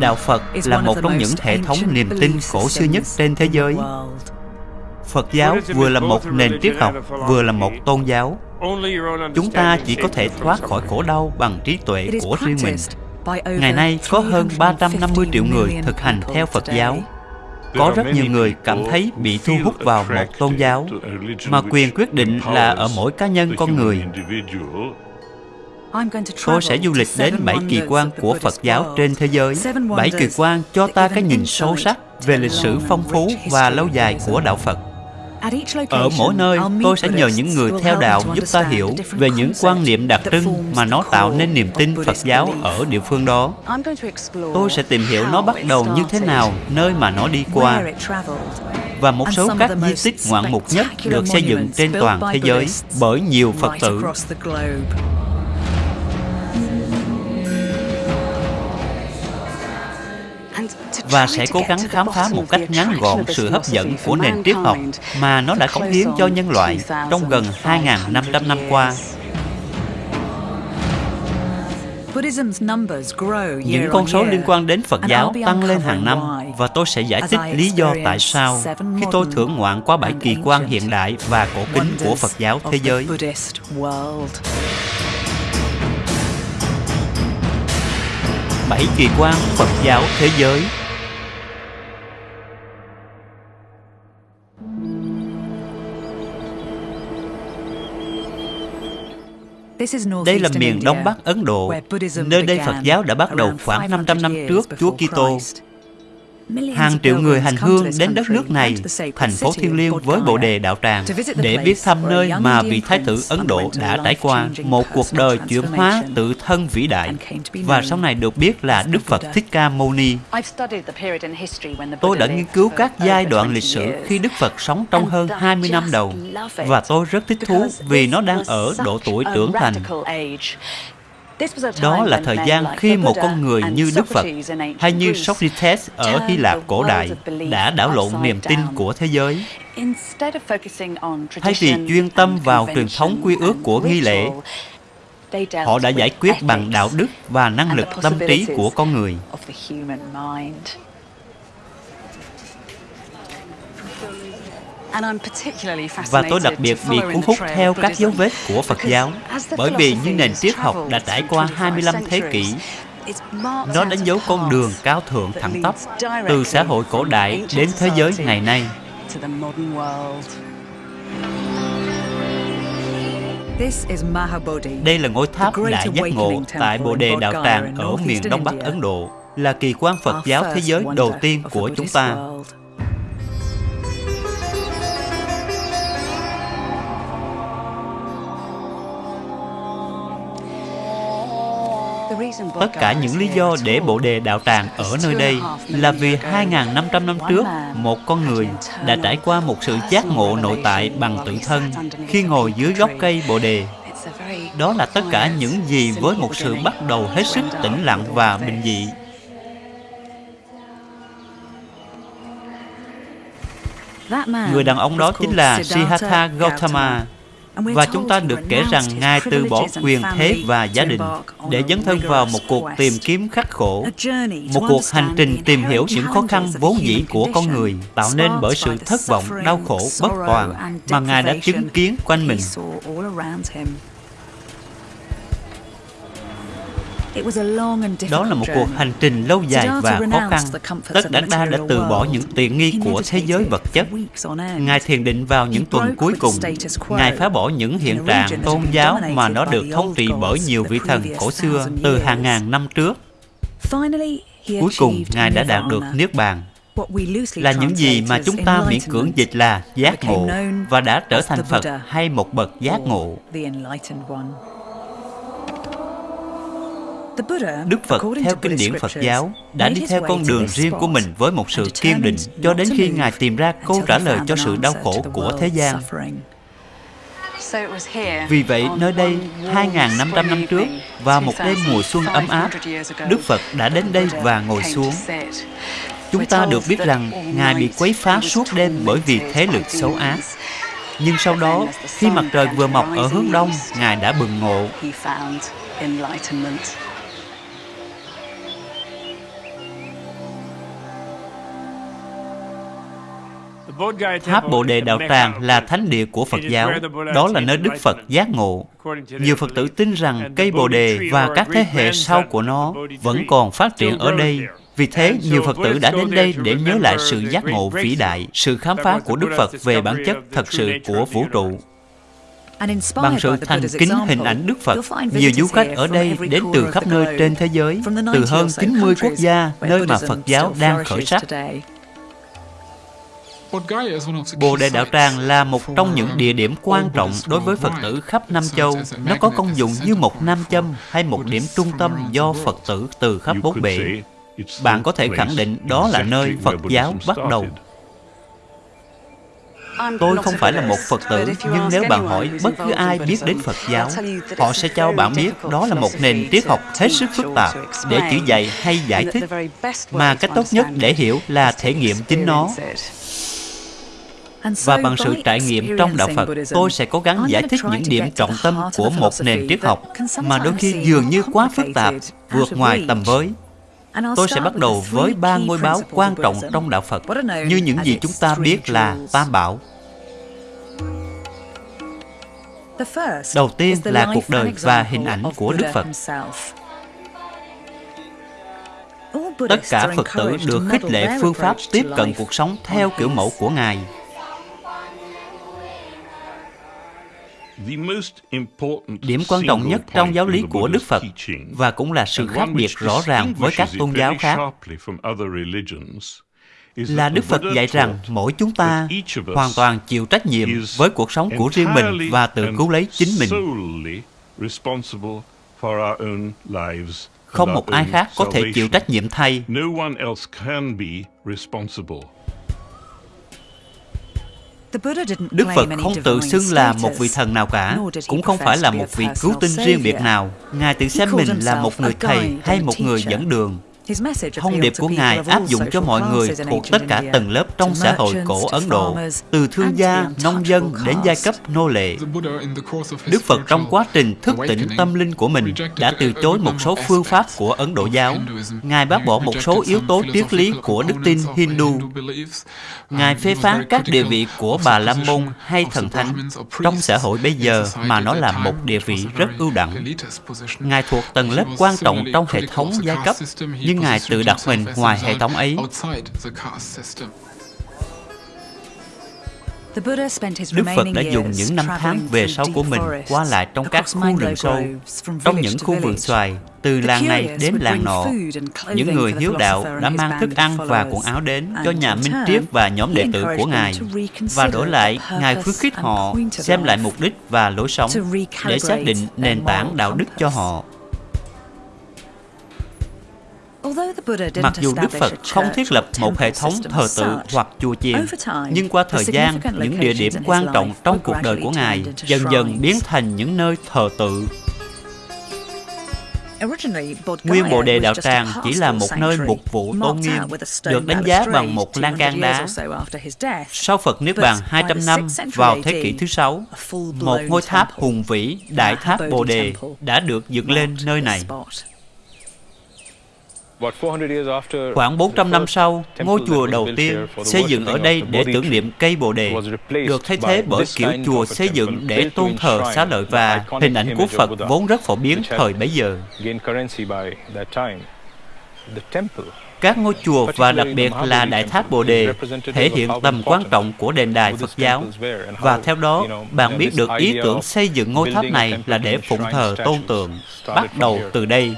Đạo Phật là một trong những hệ thống niềm tin cổ xưa nhất trên thế giới. Phật giáo vừa là một nền triết học, vừa là một tôn giáo. Chúng ta chỉ có thể thoát khỏi khổ đau bằng trí tuệ của riêng mình. Ngày nay có hơn 350 triệu người thực hành theo Phật giáo. Có rất nhiều người cảm thấy bị thu hút vào một tôn giáo, mà quyền quyết định là ở mỗi cá nhân con người. Tôi sẽ du lịch đến bảy kỳ quan của Phật giáo trên thế giới. Bảy kỳ quan cho ta cái nhìn sâu sắc về lịch sử phong phú và lâu dài của Đạo Phật. Ở mỗi nơi, tôi sẽ nhờ những người theo đạo giúp ta hiểu về những quan niệm đặc trưng mà nó tạo nên niềm tin Phật giáo ở địa phương đó. Tôi sẽ tìm hiểu nó bắt đầu như thế nào, nơi mà nó đi qua, và một số các di tích ngoạn mục nhất được xây dựng trên toàn thế giới bởi nhiều Phật tử. Và sẽ cố gắng khám phá một cách ngắn gọn sự hấp dẫn của nền triết học mà nó đã cống hiến cho nhân loại trong gần 2.500 năm qua. Những con số liên quan đến Phật giáo tăng lên hàng năm và tôi sẽ giải thích lý do tại sao khi tôi thưởng ngoạn qua bảy kỳ quan hiện đại và cổ kính của Phật giáo thế giới. Bảy kỳ quan Phật giáo thế giới Đây là miền Đông Bắc Ấn Độ, nơi đây Phật giáo đã bắt đầu khoảng 500 năm trước Chúa Kitô. Hàng triệu người hành hương đến đất nước này, thành phố thiêng liêng với Bồ Đề Đạo Tràng, để biết thăm nơi mà vị Thái tử Ấn Độ đã trải qua một cuộc đời chuyển hóa tự thân vĩ đại, và sau này được biết là Đức Phật Thích Ca Mâu Ni. Tôi đã nghiên cứu các giai đoạn lịch sử khi Đức Phật sống trong hơn 20 năm đầu, và tôi rất thích thú vì nó đang ở độ tuổi trưởng thành. Đó là thời gian khi một con người như Đức Phật hay như Socrates ở Hy Lạp cổ đại đã đảo lộn niềm tin của thế giới. Thay vì chuyên tâm vào truyền thống quy ước của nghi lễ, họ đã giải quyết bằng đạo đức và năng lực tâm trí của con người. Và tôi đặc biệt bị cuốn hút theo các dấu vết của Phật giáo bởi vì như nền triết học đã trải qua 25 thế kỷ nó đánh dấu con đường cao thượng thẳng tắp từ xã hội cổ đại đến thế giới ngày nay. Đây là ngôi tháp đại giác ngộ tại Bồ Đề Đạo Tràng ở miền Đông Bắc Ấn Độ, là kỳ quan Phật giáo thế giới đầu tiên của chúng ta. Tất cả những lý do để Bộ Đề Đạo Tràng ở nơi đây là vì 2.500 năm trước, một con người đã trải qua một sự giác ngộ nội tại bằng tự thân khi ngồi dưới gốc cây Bồ Đề. Đó là tất cả những gì với một sự bắt đầu hết sức tĩnh lặng và bình dị. Người đàn ông đó chính là Siddhartha Gautama, và chúng ta được kể rằng Ngài từ bỏ quyền thế và gia đình để dấn thân vào một cuộc tìm kiếm khắc khổ, một cuộc hành trình tìm hiểu những khó khăn vốn dĩ của con người tạo nên bởi sự thất vọng, đau khổ, bất toàn mà Ngài đã chứng kiến quanh mình. Đó là một cuộc hành trình lâu dài và khó khăn. Tất Đắc Đa đã từ bỏ những tiện nghi của thế giới vật chất. Ngài thiền định vào những tuần cuối cùng. Ngài phá bỏ những hiện trạng tôn giáo mà nó được thống trị bởi nhiều vị thần cổ xưa từ hàng ngàn năm trước. Cuối cùng, Ngài đã đạt được Niết Bàn là những gì mà chúng ta miễn cưỡng dịch là giác ngộ và đã trở thành Phật hay một bậc giác ngộ. Đức Phật theo kinh điển Phật giáo đã đi theo con đường riêng của mình với một sự kiên định cho đến khi Ngài tìm ra câu trả lời cho sự đau khổ của thế gian. Vì vậy, nơi đây, 2.500 năm trước, vào một đêm mùa xuân ấm áp, Đức Phật đã đến đây và ngồi xuống. Chúng ta được biết rằng Ngài bị quấy phá suốt đêm bởi vì thế lực xấu ác. Nhưng sau đó, khi mặt trời vừa mọc ở hướng đông, Ngài đã bừng ngộ. Tháp Bồ Đề Đạo Tràng là thánh địa của Phật giáo. Đó là nơi Đức Phật giác ngộ. Nhiều Phật tử tin rằng cây Bồ Đề và các thế hệ sau của nó vẫn còn phát triển ở đây. Vì thế, nhiều Phật tử đã đến đây để nhớ lại sự giác ngộ vĩ đại, sự khám phá của Đức Phật về bản chất thật sự của vũ trụ. Bằng sự thành kính hình ảnh Đức Phật, nhiều du khách ở đây đến từ khắp nơi trên thế giới, từ hơn 90 quốc gia nơi mà Phật giáo đang khởi sắc. Bồ Đề Đạo Tràng là một trong những địa điểm quan trọng đối với Phật tử khắp Nam Châu. Nó có công dụng như một nam châm hay một điểm trung tâm do Phật tử từ khắp bốn bể. Bạn có thể khẳng định đó là nơi Phật giáo bắt đầu. Tôi không phải là một Phật tử, nhưng nếu bạn hỏi bất cứ ai biết đến Phật giáo, họ sẽ cho bạn biết đó là một nền triết học hết sức phức tạp để chỉ dạy hay giải thích, mà cách tốt nhất để hiểu là thể nghiệm chính nó. Và bằng sự trải nghiệm trong Đạo Phật, tôi sẽ cố gắng giải thích những điểm trọng tâm của một nền triết học mà đôi khi dường như quá phức tạp, vượt ngoài tầm với. Tôi sẽ bắt đầu với ba ngôi báo quan trọng trong Đạo Phật, như những gì chúng ta biết là Tam Bảo. Đầu tiên là cuộc đời và hình ảnh của Đức Phật. Tất cả Phật tử được khích lệ phương pháp tiếp cận cuộc sống theo kiểu mẫu của Ngài. Điểm quan trọng nhất trong giáo lý của Đức Phật và cũng là sự khác biệt rõ ràng với các tôn giáo khác là Đức Phật dạy rằng mỗi chúng ta hoàn toàn chịu trách nhiệm với cuộc sống của riêng mình và tự cứu lấy chính mình. Không một ai khác có thể chịu trách nhiệm thay. Đức Phật không tự xưng là một vị thần nào cả, cũng không phải là một vị cứu tinh riêng biệt nào. Ngài tự xem mình là một người thầy hay một người dẫn đường. Thông điệp của Ngài áp dụng cho mọi người thuộc tất cả tầng lớp trong xã hội cổ Ấn Độ, từ thương gia, nông dân đến giai cấp nô lệ. Đức Phật trong quá trình thức tỉnh tâm linh của mình đã từ chối một số phương pháp của Ấn Độ giáo. Ngài bác bỏ một số yếu tố triết lý của đức tin Hindu. Ngài phê phán các địa vị của Bà La Môn hay Thần Thánh trong xã hội bây giờ mà nó là một địa vị rất ưu đẳng. Ngài thuộc tầng lớp quan trọng trong hệ thống giai cấp, nhưng nhưng Ngài tự đặt mình ngoài hệ thống ấy. Đức Phật đã dùng những năm tháng về sau của mình qua lại trong các khu rừng sâu, trong những khu vườn xoài, từ làng này đến làng nọ. Những người hiếu đạo đã mang thức ăn và quần áo đến cho nhà Minh Triết và nhóm đệ tử của Ngài. Và đổi lại, Ngài khuyến khích họ xem lại mục đích và lối sống để xác định nền tảng đạo đức cho họ. Mặc dù Đức Phật không thiết lập một hệ thống thờ tự hoặc chùa chiền, nhưng qua thời gian, những địa điểm quan trọng trong cuộc đời của Ngài dần dần biến thành những nơi thờ tự. Nguyên Bộ Đề Đạo Tràng chỉ là một nơi mục vụ tôn nghiêm, được đánh giá bằng một lan can đá. Sau Phật Niết Bàn 200 năm vào thế kỷ thứ sáu, một ngôi tháp hùng vĩ, Đại Tháp Bồ Đề, đã được dựng lên nơi này. Khoảng 400 năm sau, ngôi chùa đầu tiên xây dựng ở đây để tưởng niệm cây Bồ Đề được thay thế bởi kiểu chùa xây dựng để tôn thờ xá lợi và hình ảnh của Phật vốn rất phổ biến thời bấy giờ. Các ngôi chùa và đặc biệt là Đại Tháp Bồ Đề thể hiện tầm quan trọng của đền đài Phật giáo. Và theo đó, bạn biết được ý tưởng xây dựng ngôi tháp này là để phụng thờ tôn tượng, bắt đầu từ đây.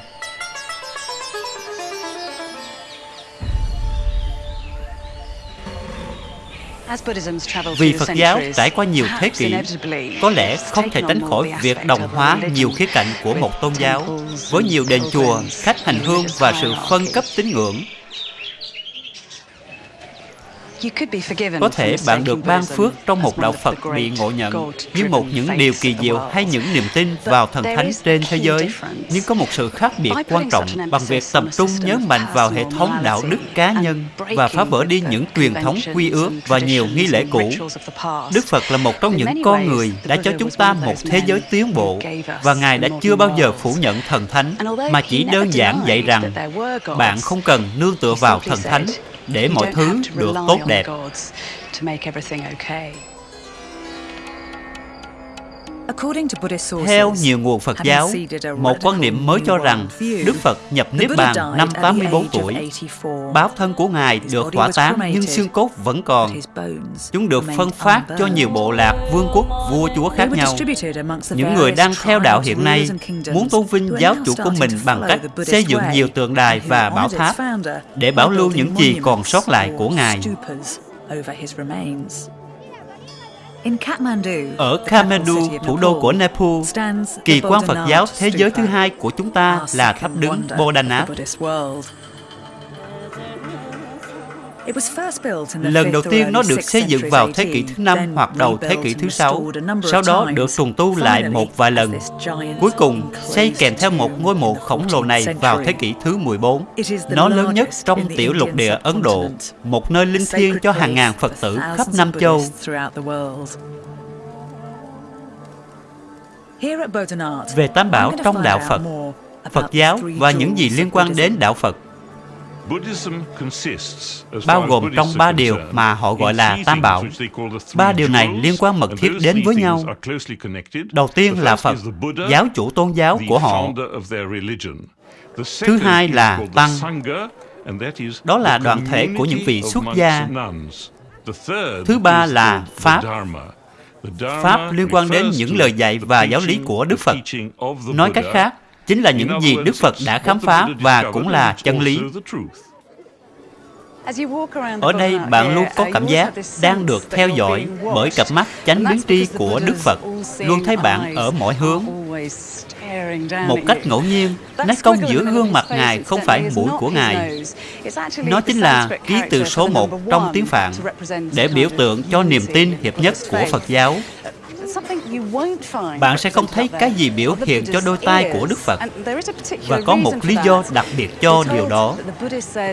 Vì Phật giáo trải qua nhiều thế kỷ, có lẽ không thể tránh khỏi việc đồng hóa nhiều khía cạnh của một tôn giáo với nhiều đền chùa, khách hành hương và sự phân cấp tín ngưỡng có thể bạn được ban phước trong một đạo Phật bị ngộ nhận như một những điều kỳ diệu hay những niềm tin vào thần thánh trên thế giới. Nhưng có một sự khác biệt quan trọng bằng việc tập trung nhớ mạnh vào hệ thống đạo đức cá nhân và phá vỡ đi những truyền thống quy ước và nhiều nghi lễ cũ. Đức Phật là một trong những con người đã cho chúng ta một thế giới tiến bộ và Ngài đã chưa bao giờ phủ nhận thần thánh. Mà chỉ đơn giản dạy rằng bạn không cần nương tựa vào thần thánh để mọi thứ được tốt đẹp. Theo nhiều nguồn Phật giáo, một quan niệm mới cho rằng Đức Phật nhập Niết Bàn năm 84 tuổi. Báo thân của Ngài được hỏa táng nhưng xương cốt vẫn còn. Chúng được phân phát cho nhiều bộ lạc, vương quốc, vua chúa khác nhau. Những người đang theo đạo hiện nay muốn tôn vinh giáo chủ của mình bằng cách xây dựng nhiều tượng đài và bảo tháp để bảo lưu những gì còn sót lại của Ngài. Ở Kathmandu, thủ đô của Nepal, kỳ quan Phật giáo thế giới thứ hai của chúng ta là tháp đứng Bodhanath. Lần đầu tiên nó được xây dựng vào thế kỷ thứ năm hoặc đầu thế kỷ thứ sáu, sau đó được trùng tu lại một vài lần. Cuối cùng, xây kèm theo một ngôi mộ khổng lồ này vào thế kỷ thứ 14. Nó lớn nhất trong tiểu lục địa Ấn Độ, một nơi linh thiêng cho hàng ngàn Phật tử khắp Nam Châu. Về Tam Bảo trong Đạo Phật, Phật giáo và những gì liên quan đến Đạo Phật bao gồm trong ba điều mà họ gọi là tam bảo. Ba điều này liên quan mật thiết đến với nhau. Đầu tiên là Phật, giáo chủ tôn giáo của họ. Thứ hai là Tăng, đó là đoàn thể của những vị xuất gia. Thứ ba là Pháp, Pháp liên quan đến những lời dạy và giáo lý của Đức Phật. Nói cách khác, chính là những gì Đức Phật đã khám phá và cũng là chân lý. Ở đây bạn luôn có cảm giác đang được theo dõi bởi cặp mắt chánh biến tri của Đức Phật, luôn thấy bạn ở mọi hướng. Một cách ngẫu nhiên, nét cong giữa gương mặt Ngài không phải mũi của Ngài. Nó chính là ký từ số 1 trong tiếng Phạn để biểu tượng cho niềm tin hiệp nhất của Phật giáo. Bạn sẽ không thấy cái gì biểu hiện cho đôi tay của Đức Phật. Và có một lý do đặc biệt cho điều đó.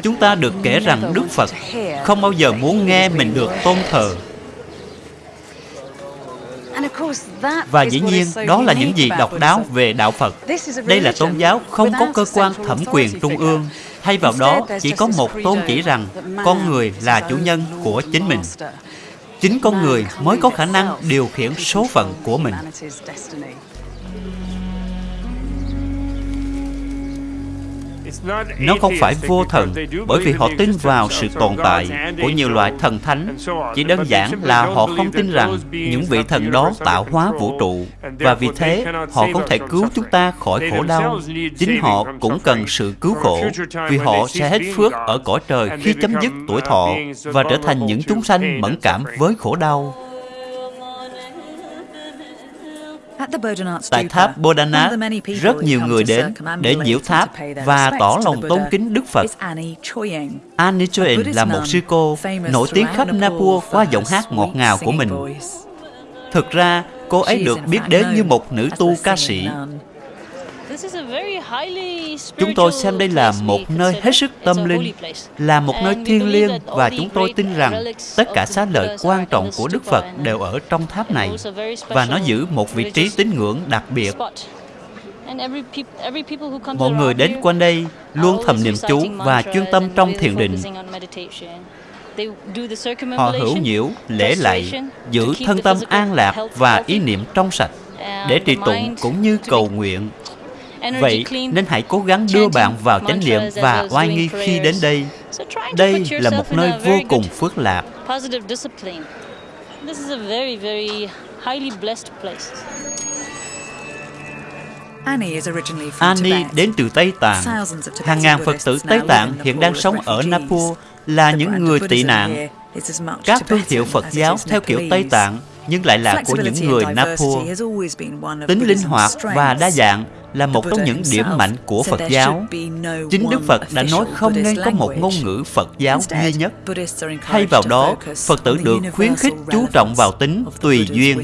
Chúng ta được kể rằng Đức Phật không bao giờ muốn nghe mình được tôn thờ. Và dĩ nhiên, đó là những gì độc đáo về Đạo Phật. Đây là tôn giáo không có cơ quan thẩm quyền trung ương. Thay vào đó, chỉ có một tôn chỉ rằng con người là chủ nhân của chính mình. chính con người mới có khả năng điều khiển số phận của mình Nó không phải vô thần bởi vì họ tin vào sự tồn tại của nhiều loại thần thánh. Chỉ đơn giản là họ không tin rằng những vị thần đó tạo hóa vũ trụ và vì thế họ không thể cứu chúng ta khỏi khổ đau. Chính họ cũng cần sự cứu khổ vì họ sẽ hết phước ở cõi trời khi chấm dứt tuổi thọ và trở thành những chúng sanh mẫn cảm với khổ đau. Tại tháp Bodhanath, rất nhiều người đến để nhiễu tháp và tỏ lòng tôn kính Đức Phật. Annie Choen là một sư cô nổi tiếng khắp Nepal qua giọng hát ngọt ngào của mình. Thực ra, cô ấy được biết đến như một nữ tu ca sĩ. Chúng tôi xem đây là một nơi hết sức tâm linh, là một nơi thiêng liêng và chúng tôi tin rằng tất cả xá lợi quan trọng của Đức Phật đều ở trong tháp này và nó giữ một vị trí tín ngưỡng đặc biệt. Mọi người đến quanh đây luôn thầm niệm chú và chuyên tâm trong thiền định. Họ hữu nhiễu, lễ lạy, giữ thân tâm an lạc và ý niệm trong sạch để trì tụng cũng như cầu nguyện Vậy nên hãy cố gắng đưa bạn vào chánh niệm và oai nghi khi đến đây. Đây là một nơi vô cùng phước lạc. Annie đến từ Tây Tạng. Hàng ngàn Phật tử Tây Tạng hiện đang sống ở Nepal là những người tị nạn. Các thương hiệu Phật giáo theo kiểu Tây Tạng nhưng lại là của những người Nepal. Tính linh hoạt và đa dạng là một trong những điểm mạnh của Phật giáo. Chính Đức Phật đã nói không nên có một ngôn ngữ Phật giáo duy nhất. Thay vào đó, Phật tử được khuyến khích chú trọng vào tính tùy duyên.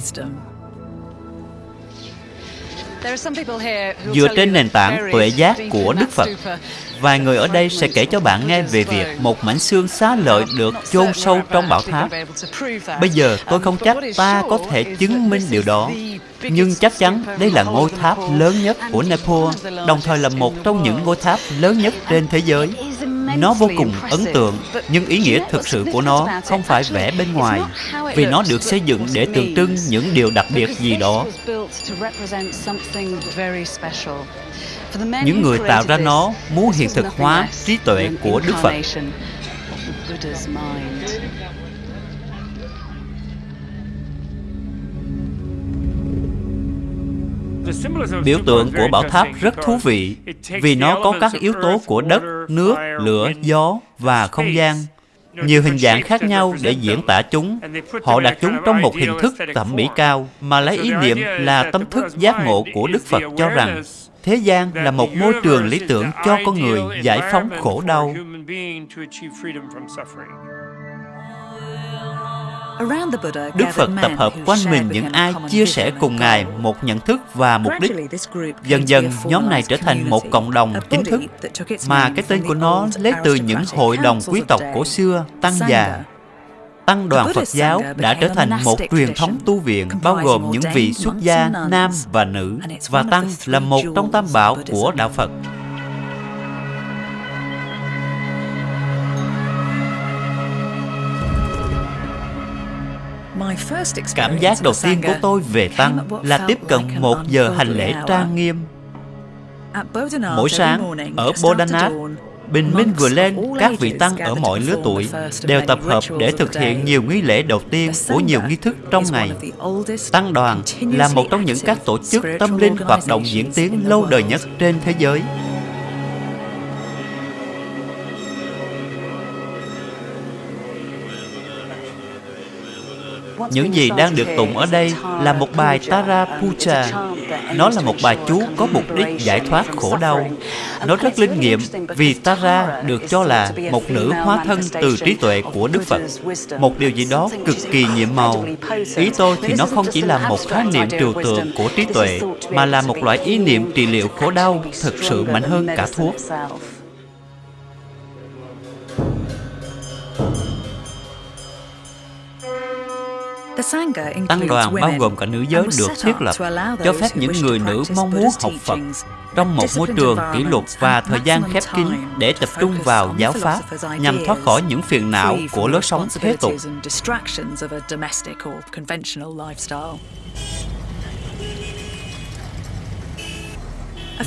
Dựa trên nền tảng tuệ giác của Đức Phật, Vài người ở đây sẽ kể cho bạn nghe về việc một mảnh xương xá lợi được chôn sâu trong bảo tháp. Bây giờ tôi không chắc ta có thể chứng minh điều đó, nhưng chắc chắn đây là ngôi tháp lớn nhất của Nepal, đồng thời là một trong những ngôi tháp lớn nhất trên thế giới. Nó vô cùng ấn tượng, nhưng ý nghĩa thực sự của nó không phải vẽ bên ngoài, vì nó được xây dựng để tượng trưng những điều đặc biệt gì đó. Những người tạo ra nó muốn hiện thực hóa trí tuệ của Đức Phật. Biểu tượng của bảo tháp rất thú vị vì nó có các yếu tố của đất, nước, lửa, gió và không gian. Nhiều hình dạng khác nhau để diễn tả chúng. Họ đặt chúng trong một hình thức thẩm mỹ cao mà lấy ý niệm là tâm thức giác ngộ của Đức Phật cho rằng thế gian là một môi trường lý tưởng cho con người giải phóng khổ đau. Đức Phật tập hợp quanh mình những ai chia sẻ cùng Ngài một nhận thức và mục đích. Dần dần, nhóm này trở thành một cộng đồng chính thức, mà cái tên của nó lấy từ những hội đồng quý tộc cổ xưa, Tăng già. Tăng đoàn Phật giáo đã trở thành một truyền thống tu viện bao gồm những vị xuất gia nam và nữ, và Tăng là một trong tam bảo của Đạo Phật. Cảm giác đầu tiên của tôi về Tăng là tiếp cận một giờ hành lễ trang nghiêm. Mỗi sáng, ở Bodhanath, bình minh vừa lên, các vị tăng ở mọi lứa tuổi đều tập hợp để thực hiện nhiều nghi lễ đầu tiên của nhiều nghi thức trong ngày. Tăng đoàn là một trong những các tổ chức tâm linh hoạt động diễn tiến lâu đời nhất trên thế giới. Những gì đang được tụng ở đây là một bài Tara Puja. Nó là một bài chú có mục đích giải thoát khổ đau. Nó rất linh nghiệm vì Tara được cho là một nữ hóa thân từ trí tuệ của Đức Phật. Một điều gì đó cực kỳ nhiệm màu. Ý tôi thì nó không chỉ là một khái niệm trừu tượng của trí tuệ, mà là một loại ý niệm trị liệu khổ đau thực sự mạnh hơn cả thuốc. Tăng đoàn bao gồm cả nữ giới được thiết lập cho phép những người nữ mong muốn học Phật trong một môi trường kỷ luật và thời gian khép kín để tập trung vào giáo pháp nhằm thoát khỏi những phiền não của lối sống thế tục.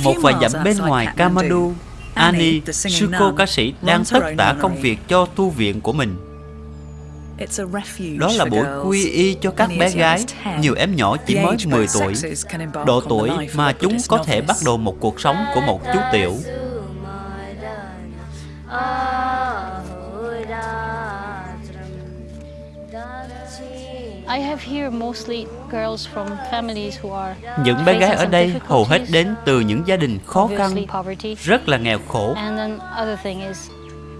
Một vài dặm bên ngoài Kamadu, Ani, sư cô ca sĩ đang tất tả công việc cho tu viện của mình. Đó là buổi quy y cho các bé gái, nhiều em nhỏ chỉ mới 10 tuổi, độ tuổi mà chúng có thể bắt đầu một cuộc sống của một chú tiểu. Những bé gái ở đây hầu hết đến từ những gia đình khó khăn, rất là nghèo khổ.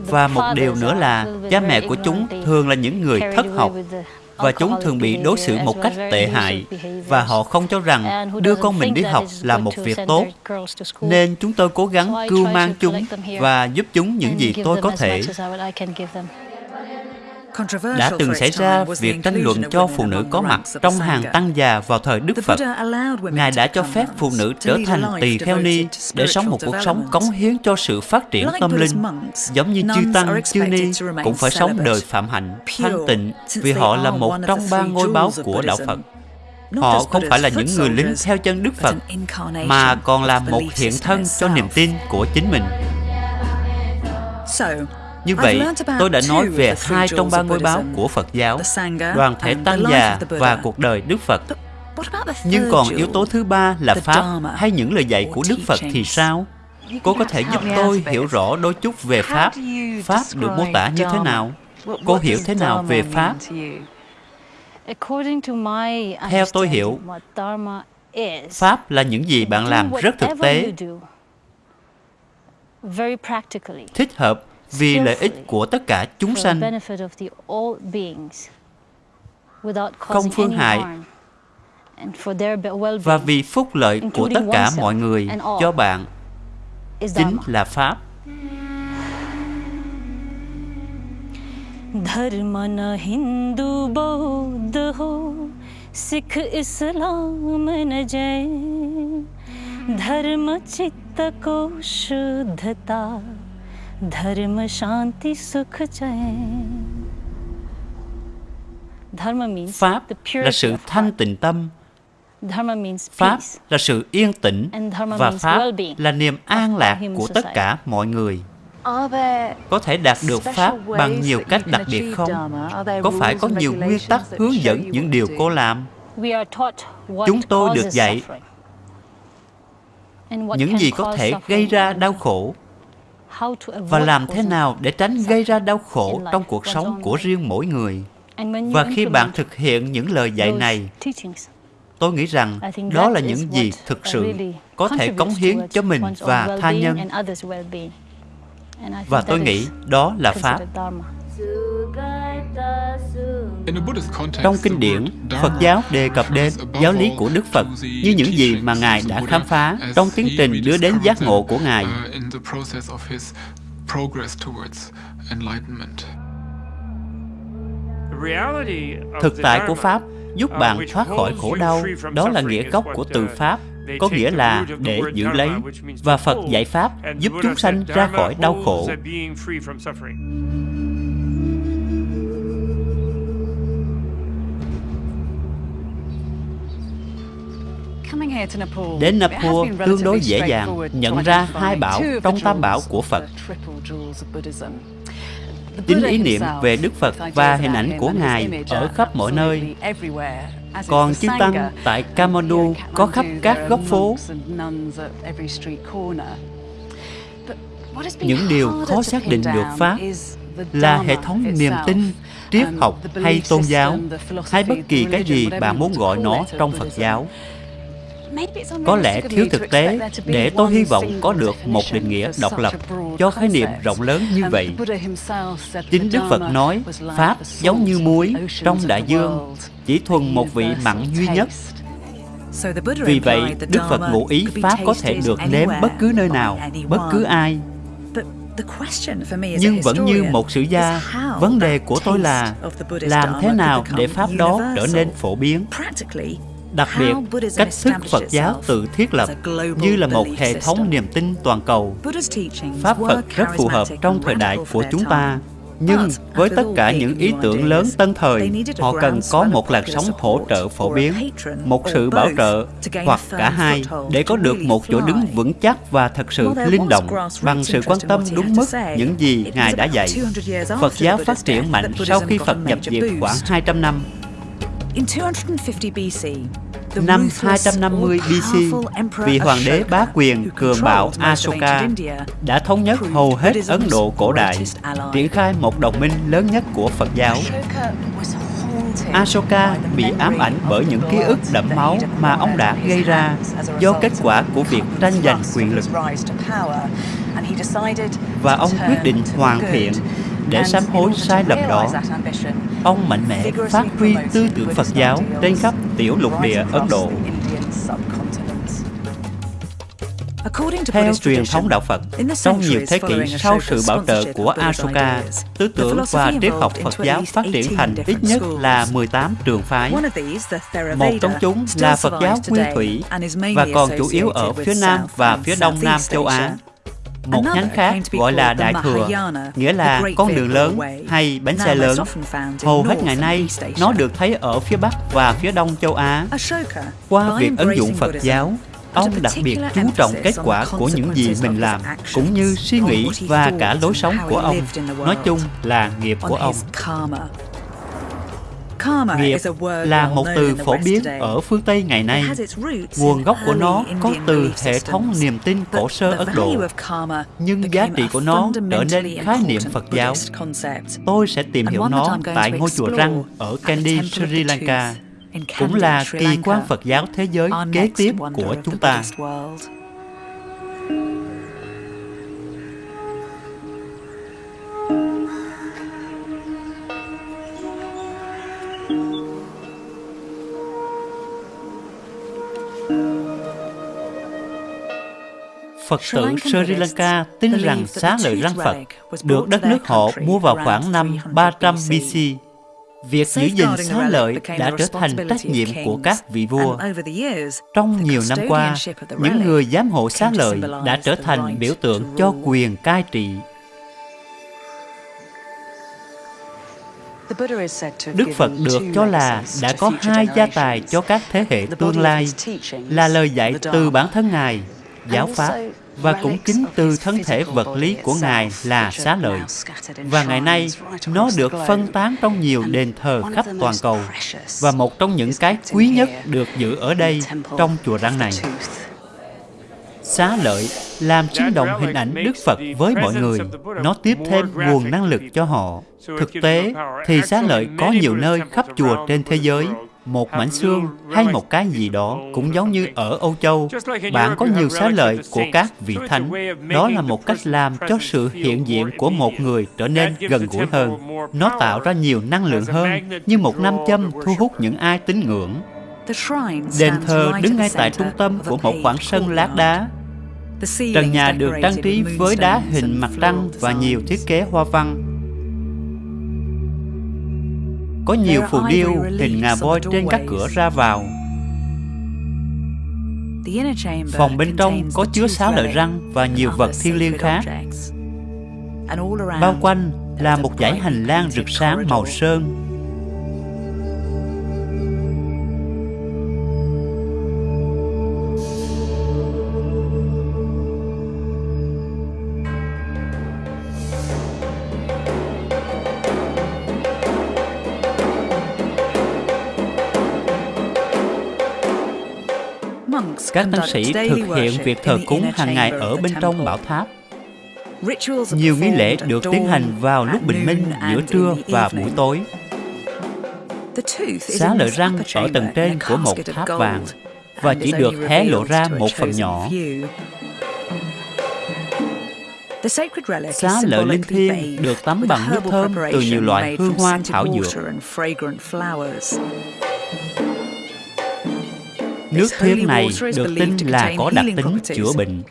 Và một điều nữa là cha mẹ của chúng thường là những người thất học và chúng thường bị đối xử một cách tệ hại và họ không cho rằng đưa con mình đi học là một việc tốt. nên chúng tôi cố gắng cưu mang chúng và giúp chúng những gì tôi có thể đã từng xảy ra việc tranh luận cho phụ nữ có mặt trong hàng tăng già vào thời Đức Phật. Ngài đã cho phép phụ nữ trở thành tỳ kheo ni để sống một cuộc sống cống hiến cho sự phát triển tâm linh. Giống như chư tăng, chư ni cũng phải sống đời phạm hạnh, thanh tịnh vì họ là một trong ba ngôi báo của Đạo Phật. Họ không phải là những người lính theo chân Đức Phật, mà còn là một hiện thân cho niềm tin của chính mình. Như vậy, tôi đã nói về hai trong ba ngôi báo của Phật giáo, đoàn thể tăng già và cuộc đời Đức Phật. Nhưng còn yếu tố thứ ba là Pháp hay những lời dạy của Đức Phật thì sao? Cô có thể giúp tôi hiểu rõ đôi chút về Pháp. Pháp được mô tả như thế nào? Cô hiểu thế nào về Pháp? Theo tôi hiểu, Pháp là những gì bạn làm rất thực tế, thích hợp vì lợi ích của tất cả chúng sanh, không phương hại, và vì phúc lợi của tất cả mọi người cho bạn chính là Pháp. धर्म न हिंदू बौद्ध हो सिख इस्लाम न जैन धर्म चित्त को शुद्धता Pháp là sự thanh tịnh tâm. Pháp là sự yên tĩnh và Pháp là niềm an lạc của tất cả mọi người. Có thể đạt được Pháp bằng nhiều cách đặc biệt không? Có phải có nhiều nguyên tắc hướng dẫn những điều cô làm? Chúng tôi được dạy những gì có thể gây ra đau khổ và làm thế nào để tránh gây ra đau khổ trong cuộc sống của riêng mỗi người. Và khi bạn thực hiện những lời dạy này, tôi nghĩ rằng đó là những gì thực sự có thể cống hiến cho mình và tha nhân. Và tôi nghĩ đó là Pháp. Trong kinh điển, Phật giáo đề cập đến giáo lý của Đức Phật như những gì mà Ngài đã khám phá trong tiến trình đưa đến giác ngộ của Ngài. Thực tại của Pháp giúp bạn thoát khỏi khổ đau, đó là nghĩa gốc của từ Pháp, có nghĩa là để giữ lấy, và Phật dạy Pháp giúp chúng sanh ra khỏi đau khổ. Đến Nepal tương đối dễ dàng nhận ra hai bảo trong tam bảo của Phật. Chính ý niệm về Đức Phật và hình ảnh của Ngài ở khắp mọi nơi. Còn chư Tăng tại Kathmandu có khắp các góc phố. Những điều khó xác định được Pháp là hệ thống niềm tin, triết học hay tôn giáo, hay bất kỳ cái gì bạn muốn gọi nó trong Phật giáo. Có lẽ thiếu thực tế để tôi hy vọng có được một định nghĩa độc lập cho khái niệm rộng lớn như vậy. Chính Đức Phật nói, Pháp giống như muối trong đại dương, chỉ thuần một vị mặn duy nhất. Vì vậy, Đức Phật ngụ ý Pháp có thể được nếm bất cứ nơi nào, bất cứ ai. Nhưng vẫn như một sử gia, vấn đề của tôi là làm thế nào để Pháp đó trở nên phổ biến Đặc biệt, cách thức Phật giáo tự thiết lập như là một hệ thống niềm tin toàn cầu. Pháp Phật rất phù hợp trong thời đại của chúng ta. Nhưng với tất cả những ý tưởng lớn tân thời, họ cần có một làn sóng hỗ trợ phổ biến, một sự bảo trợ, hoặc cả hai, để có được một chỗ đứng vững chắc và thật sự linh động bằng sự quan tâm đúng mức những gì Ngài đã dạy. Phật giáo phát triển mạnh sau khi Phật nhập viện khoảng 200 năm. Năm 250 BC, vị hoàng đế bá quyền cường bạo Ashoka đã thống nhất hầu hết Ấn Độ cổ đại, triển khai một đồng minh lớn nhất của Phật giáo. Ashoka bị ám ảnh bởi những ký ức đẫm máu mà ông đã gây ra do kết quả của việc tranh giành quyền lực. Và ông quyết định hoàn thiện để sám hối sai lầm đó. Ông mạnh mẽ phát huy tư tưởng Phật giáo trên khắp tiểu lục địa Ấn Độ. Theo truyền thống đạo Phật, trong nhiều thế kỷ sau sự bảo trợ của Ashoka, tư tưởng và triết học Phật giáo phát triển thành ít nhất là 18 trường phái. Một trong chúng là Phật giáo Nguyên Thủy và còn chủ yếu ở phía Nam và phía Đông Nam châu Á. Một nhánh khác gọi là Đại Thừa, nghĩa là con đường lớn hay bánh xe lớn. Hầu hết ngày nay, nó được thấy ở phía Bắc và phía Đông châu Á. Qua việc ứng dụng Phật giáo, ông đặc biệt chú trọng kết quả của những gì mình làm, cũng như suy nghĩ và cả lối sống của ông. Nói chung là nghiệp của ông. Nghiệp là một từ phổ biến ở phương Tây ngày nay. Nguồn gốc của nó có từ hệ thống niềm tin cổ sơ Ấn Độ, nhưng giá trị của nó trở nên khái niệm Phật giáo. Tôi sẽ tìm hiểu nó tại ngôi chùa Răng ở Kandy, Sri Lanka, cũng là kỳ quan Phật giáo thế giới kế tiếp của chúng ta. Phật tử Sri Lanka tin rằng xá lợi răng Phật được đất nước họ mua vào khoảng năm 300 BC. Việc giữ gìn xá lợi đã trở thành trách nhiệm của các vị vua. Trong nhiều năm qua, những người giám hộ xá lợi đã trở thành biểu tượng cho quyền cai trị. Đức Phật được cho là đã có hai gia tài cho các thế hệ tương lai, là lời dạy từ bản thân Ngài giáo Pháp, và cũng chính từ thân thể vật lý của Ngài là xá lợi. Và ngày nay, nó được phân tán trong nhiều đền thờ khắp toàn cầu, và một trong những cái quý nhất được giữ ở đây trong chùa răng này. Xá lợi làm sinh động hình ảnh Đức Phật với mọi người. Nó tiếp thêm nguồn năng lực cho họ. Thực tế thì xá lợi có nhiều nơi khắp chùa trên thế giới. Một mảnh xương hay một cái gì đó cũng giống như ở Âu Châu. Bạn có nhiều xá lợi của các vị thánh. Đó là một cách làm cho sự hiện diện của một người trở nên gần gũi hơn. Nó tạo ra nhiều năng lượng hơn, như một nam châm thu hút những ai tín ngưỡng. Đền thờ đứng ngay tại trung tâm của một khoảng sân lát đá Trần nhà được trang trí với đá hình mặt trăng và nhiều thiết kế hoa văn. Có nhiều phù điêu hình ngà voi trên các cửa ra vào. Phòng bên trong có chứa sáu lợi răng và nhiều vật thiên liêng khác. Bao quanh là một dãy hành lang rực sáng màu sơn Các tăng sĩ thực hiện việc thờ cúng hàng ngày ở bên trong bảo tháp. Nhiều nghi lễ được tiến hành vào lúc bình minh, giữa trưa và buổi tối. Xá lợi răng ở tầng trên của một tháp vàng và chỉ được hé lộ ra một phần nhỏ. Xá lợi linh thiêng được tắm bằng nước thơm từ nhiều loại hương hoa thảo dược. Nước thiêng này được tin là có đặc tính chữa bệnh.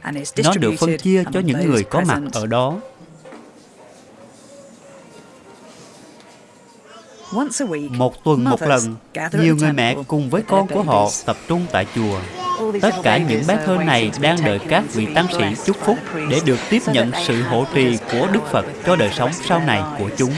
Nó được phân chia cho những người có mặt ở đó. Một tuần một lần, nhiều người mẹ cùng với con của họ tập trung tại chùa. Tất cả những bé thơ này đang đợi các vị tăng sĩ chúc phúc để được tiếp nhận sự hộ trì của Đức Phật cho đời sống sau này của chúng.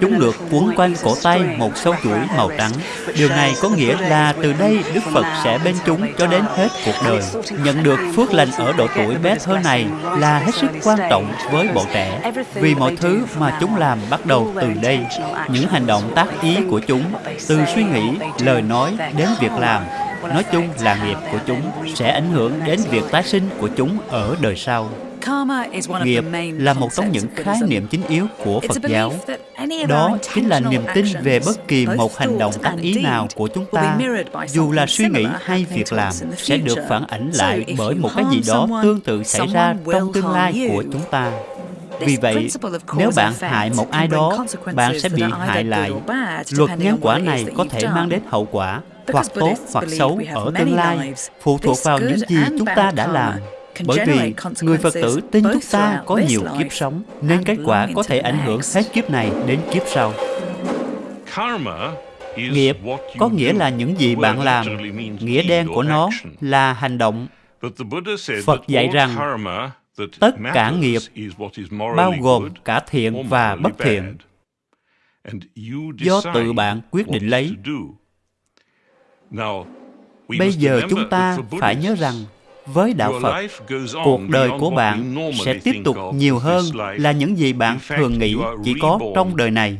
Chúng được quấn quanh cổ tay một sâu chuỗi màu trắng. Điều này có nghĩa là từ đây Đức Phật sẽ bên chúng cho đến hết cuộc đời. Nhận được phước lành ở độ tuổi bé thơ này là hết sức quan trọng với bọn trẻ, vì mọi thứ mà chúng làm bắt đầu từ đây. Những hành động tác ý của chúng, từ suy nghĩ, lời nói đến việc làm nói chung là nghiệp của chúng sẽ ảnh hưởng đến việc tái sinh của chúng ở đời sau. Nghiệp là một trong những khái niệm chính yếu của Phật giáo. Đó chính là niềm tin về bất kỳ một hành động tác ý nào của chúng ta, dù là suy nghĩ hay việc làm, sẽ được phản ảnh lại bởi một cái gì đó tương tự xảy ra trong tương lai của chúng ta. Vì vậy, nếu bạn hại một ai đó, bạn sẽ bị hại lại. Luật nhân quả này có thể mang đến hậu quả hoặc tốt hoặc xấu ở tương lai phụ thuộc vào những gì chúng ta đã làm bởi vì người Phật tử tin chúng ta có nhiều kiếp sống nên kết quả có thể ảnh hưởng hết kiếp này đến kiếp sau. Nghiệp có nghĩa là những gì bạn làm. Nghĩa đen của nó là hành động. Phật dạy rằng tất cả nghiệp bao gồm cả thiện và bất thiện. Do tự bạn quyết định lấy. Bây giờ chúng ta phải nhớ rằng với đạo Phật, cuộc đời của bạn sẽ tiếp tục nhiều hơn là những gì bạn thường nghĩ chỉ có trong đời này.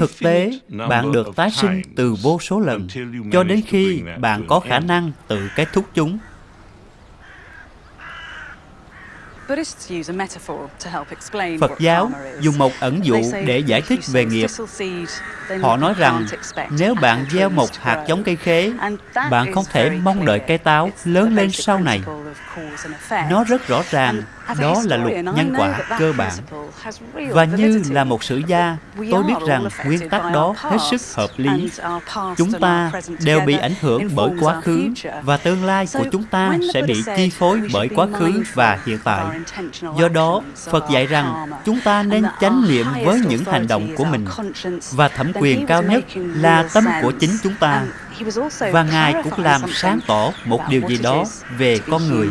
Thực tế, bạn được tái sinh từ vô số lần cho đến khi bạn có khả năng tự kết thúc chúng. Phật giáo dùng một ẩn dụ để giải thích về nghiệp. Họ nói rằng nếu bạn gieo một hạt giống cây khế, bạn không thể mong đợi cây táo lớn lên sau này. Nó rất rõ ràng, đó là luật nhân quả cơ bản. Và như là một sử gia, tôi biết rằng nguyên tắc đó hết sức hợp lý. Chúng ta đều bị ảnh hưởng bởi quá khứ, và tương lai của chúng ta sẽ bị chi phối bởi quá khứ và hiện tại. Do đó, Phật dạy rằng chúng ta nên chánh niệm với những hành động của mình, và thẩm quyền cao nhất là tâm của chính chúng ta và Ngài cũng làm sáng tỏ một điều gì đó về con người.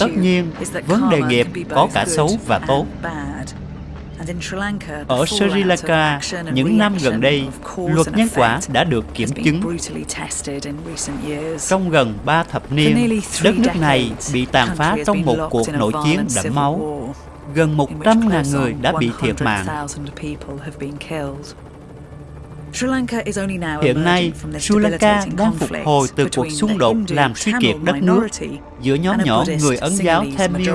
Tất nhiên, vấn đề nghiệp có cả xấu và tốt. Ở Sri Lanka, những năm gần đây, luật nhân quả đã được kiểm chứng. Trong gần ba thập niên, đất nước này bị tàn phá trong một cuộc nội chiến đẫm máu. Gần 100.000 người đã bị thiệt mạng. Hiện nay, Sri Lanka đang phục hồi từ cuộc xung đột làm suy kiệt đất nước giữa nhóm nhỏ người Ấn giáo Tamil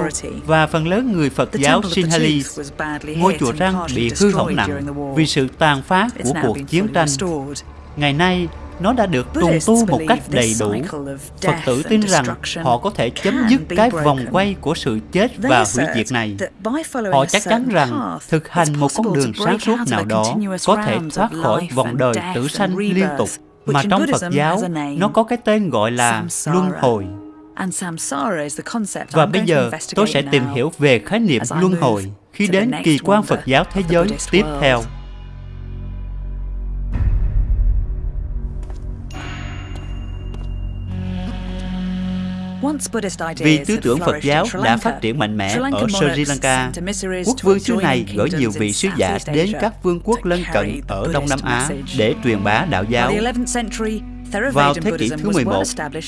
và phần lớn người Phật giáo Sinhalese. Ngôi chùa Răng bị hư hỏng nặng vì sự tàn phá của cuộc chiến tranh. Ngày nay, nó đã được trùng tu một cách đầy đủ. Phật tử tin rằng họ có thể chấm dứt cái vòng quay của sự chết và hủy diệt này. Họ chắc chắn rằng thực hành một con đường sáng suốt nào đó có thể thoát khỏi vòng đời tử sanh liên tục mà trong Phật giáo nó có cái tên gọi là luân hồi. Và bây giờ tôi sẽ tìm hiểu về khái niệm luân hồi khi đến kỳ quan Phật giáo thế giới tiếp theo. Vì tư tưởng Phật giáo đã phát triển mạnh mẽ ở Sri Lanka, quốc vương xứ này gửi nhiều vị sứ giả đến các vương quốc lân cận ở Đông Nam Á để truyền bá đạo giáo. Vào thế kỷ thứ 11,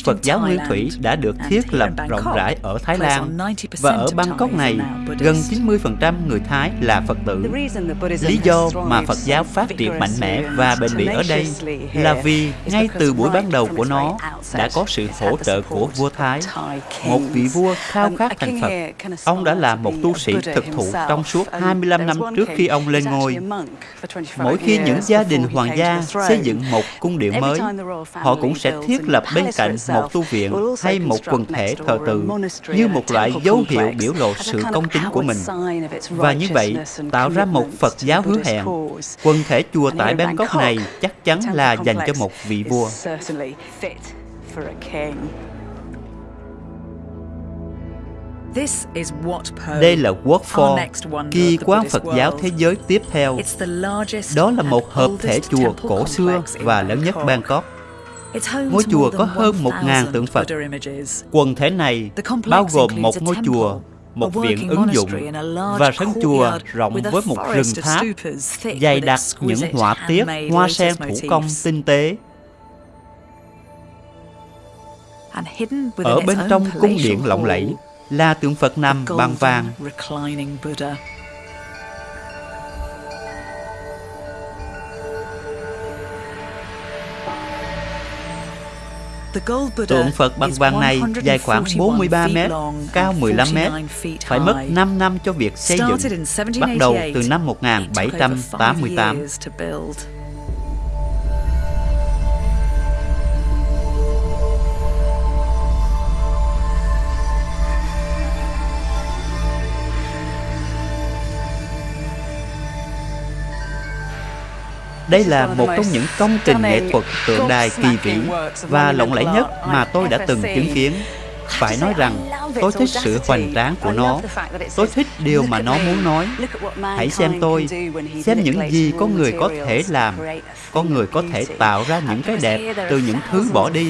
Phật giáo Nguyên Thủy đã được thiết lập rộng rãi ở Thái Lan và ở Bangkok này, gần 90% người Thái là Phật tử. Lý do mà Phật giáo phát triển mạnh mẽ và bền bỉ ở đây là vì ngay từ buổi ban đầu của nó đã có sự hỗ trợ của vua Thái, một vị vua khao khát thành Phật. Ông đã là một tu sĩ thực thụ trong suốt 25 năm trước khi ông lên ngôi. Mỗi khi những gia đình hoàng gia xây dựng một cung điện mới, họ cũng sẽ thiết lập bên cạnh một tu viện hay một quần thể thờ tự như một loại dấu hiệu biểu lộ sự công chính của mình. Và như vậy, tạo ra một Phật giáo hứa hẹn, quần thể chùa tại Bangkok này chắc chắn là dành cho một vị vua. Đây là Work for, kỳ quan Phật giáo thế giới tiếp theo. Đó là một hợp thể chùa cổ xưa và lớn nhất Bangkok. Ngôi chùa có hơn 1.000 tượng Phật. Quần thể này bao gồm một ngôi chùa, một viện ứng dụng và sân chùa rộng với một rừng tháp dày đặc những họa tiết hoa sen thủ công tinh tế. Ở bên trong cung điện lộng lẫy là tượng Phật nằm bằng vàng Tượng Phật bằng vàng này dài khoảng 43 mét, cao 15 mét, phải mất 5 năm cho việc xây dựng, bắt đầu từ năm 1788. Đây là một trong những công trình nghệ thuật tượng đài kỳ vĩ và lộng lẫy nhất mà tôi đã từng chứng kiến. Phải nói rằng, tôi thích sự hoành tráng của nó. Tôi thích điều mà nó muốn nói. Hãy xem tôi, xem những gì con người có thể làm. Con người có thể tạo ra những cái đẹp từ những thứ bỏ đi.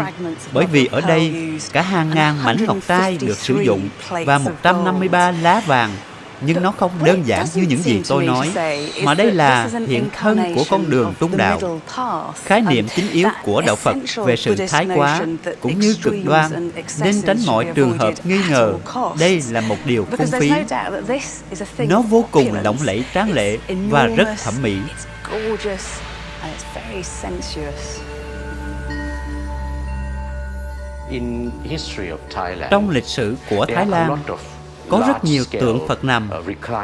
Bởi vì ở đây, cả hàng ngàn mảnh ngọc trai được sử dụng và 153 lá vàng nhưng nó không đơn giản như những gì tôi nói, mà đây là hiện thân của con đường trung đạo. Khái niệm chính yếu của Đạo Phật về sự thái quá cũng như cực đoan, nên tránh mọi trường hợp nghi ngờ đây là một điều phung phí. Nó vô cùng lộng lẫy tráng lệ và rất thẩm mỹ. Trong lịch sử của Thái Lan, có rất nhiều tượng Phật nằm,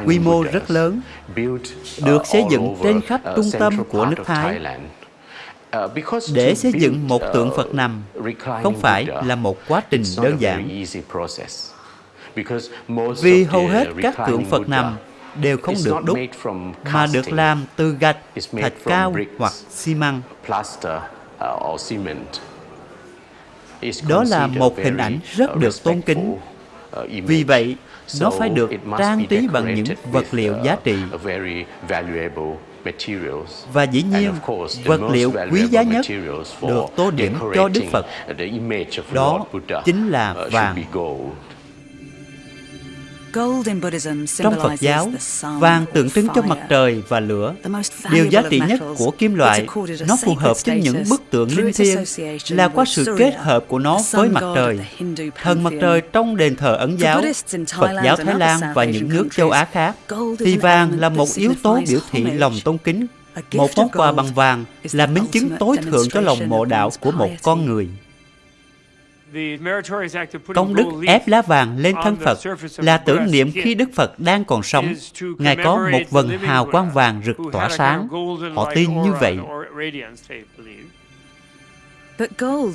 quy mô rất lớn, được xây dựng trên khắp trung tâm của nước Thái. Để xây dựng một tượng Phật nằm không phải là một quá trình đơn giản. Vì hầu hết các tượng Phật nằm đều không được đúc, mà được làm từ gạch, thạch cao hoặc xi măng. Đó là một hình ảnh rất được tôn kính. Vì vậy, nó phải được trang trí bằng những vật liệu giá trị. Và dĩ nhiên, vật liệu quý giá nhất được tô điểm cho Đức Phật. Đó chính là vàng. Trong Phật giáo, vàng tượng trưng cho mặt trời và lửa. Điều giá trị nhất của kim loại, nó phù hợp với những bức tượng linh thiêng là qua sự kết hợp của nó với mặt trời. Thần mặt trời trong đền thờ Ấn giáo, Phật giáo Thái Lan và những nước châu Á khác, thì vàng là một yếu tố biểu thị lòng tôn kính. Một món quà bằng vàng là minh chứng tối thượng cho lòng mộ đạo của một con người. Công đức ép lá vàng lên thân Phật là tưởng niệm khi Đức Phật đang còn sống, Ngài có một vần hào quang vàng rực tỏa sáng. Họ tin như vậy.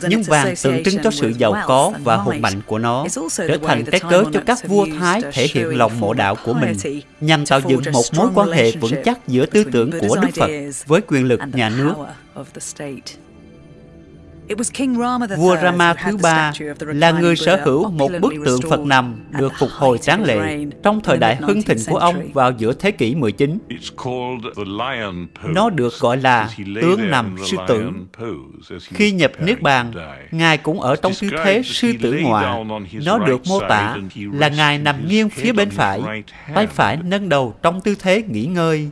Nhưng vàng tượng trưng cho sự giàu có và hùng mạnh của nó, trở thành cái cớ cho các vua Thái thể hiện lòng mộ đạo của mình, nhằm tạo dựng một mối quan hệ vững chắc giữa tư tưởng của Đức Phật với quyền lực nhà nước. Vua Rama thứ ba là người sở hữu một bức tượng Phật nằm được phục hồi tráng lệ trong thời đại hưng thịnh của ông vào giữa thế kỷ 19. Nó được gọi là tướng nằm sư tử. Khi nhập Niết Bàn, Ngài cũng ở trong tư thế sư tử ngọa. Nó được mô tả là Ngài nằm nghiêng phía bên phải, tay phải nâng đầu trong tư thế nghỉ ngơi.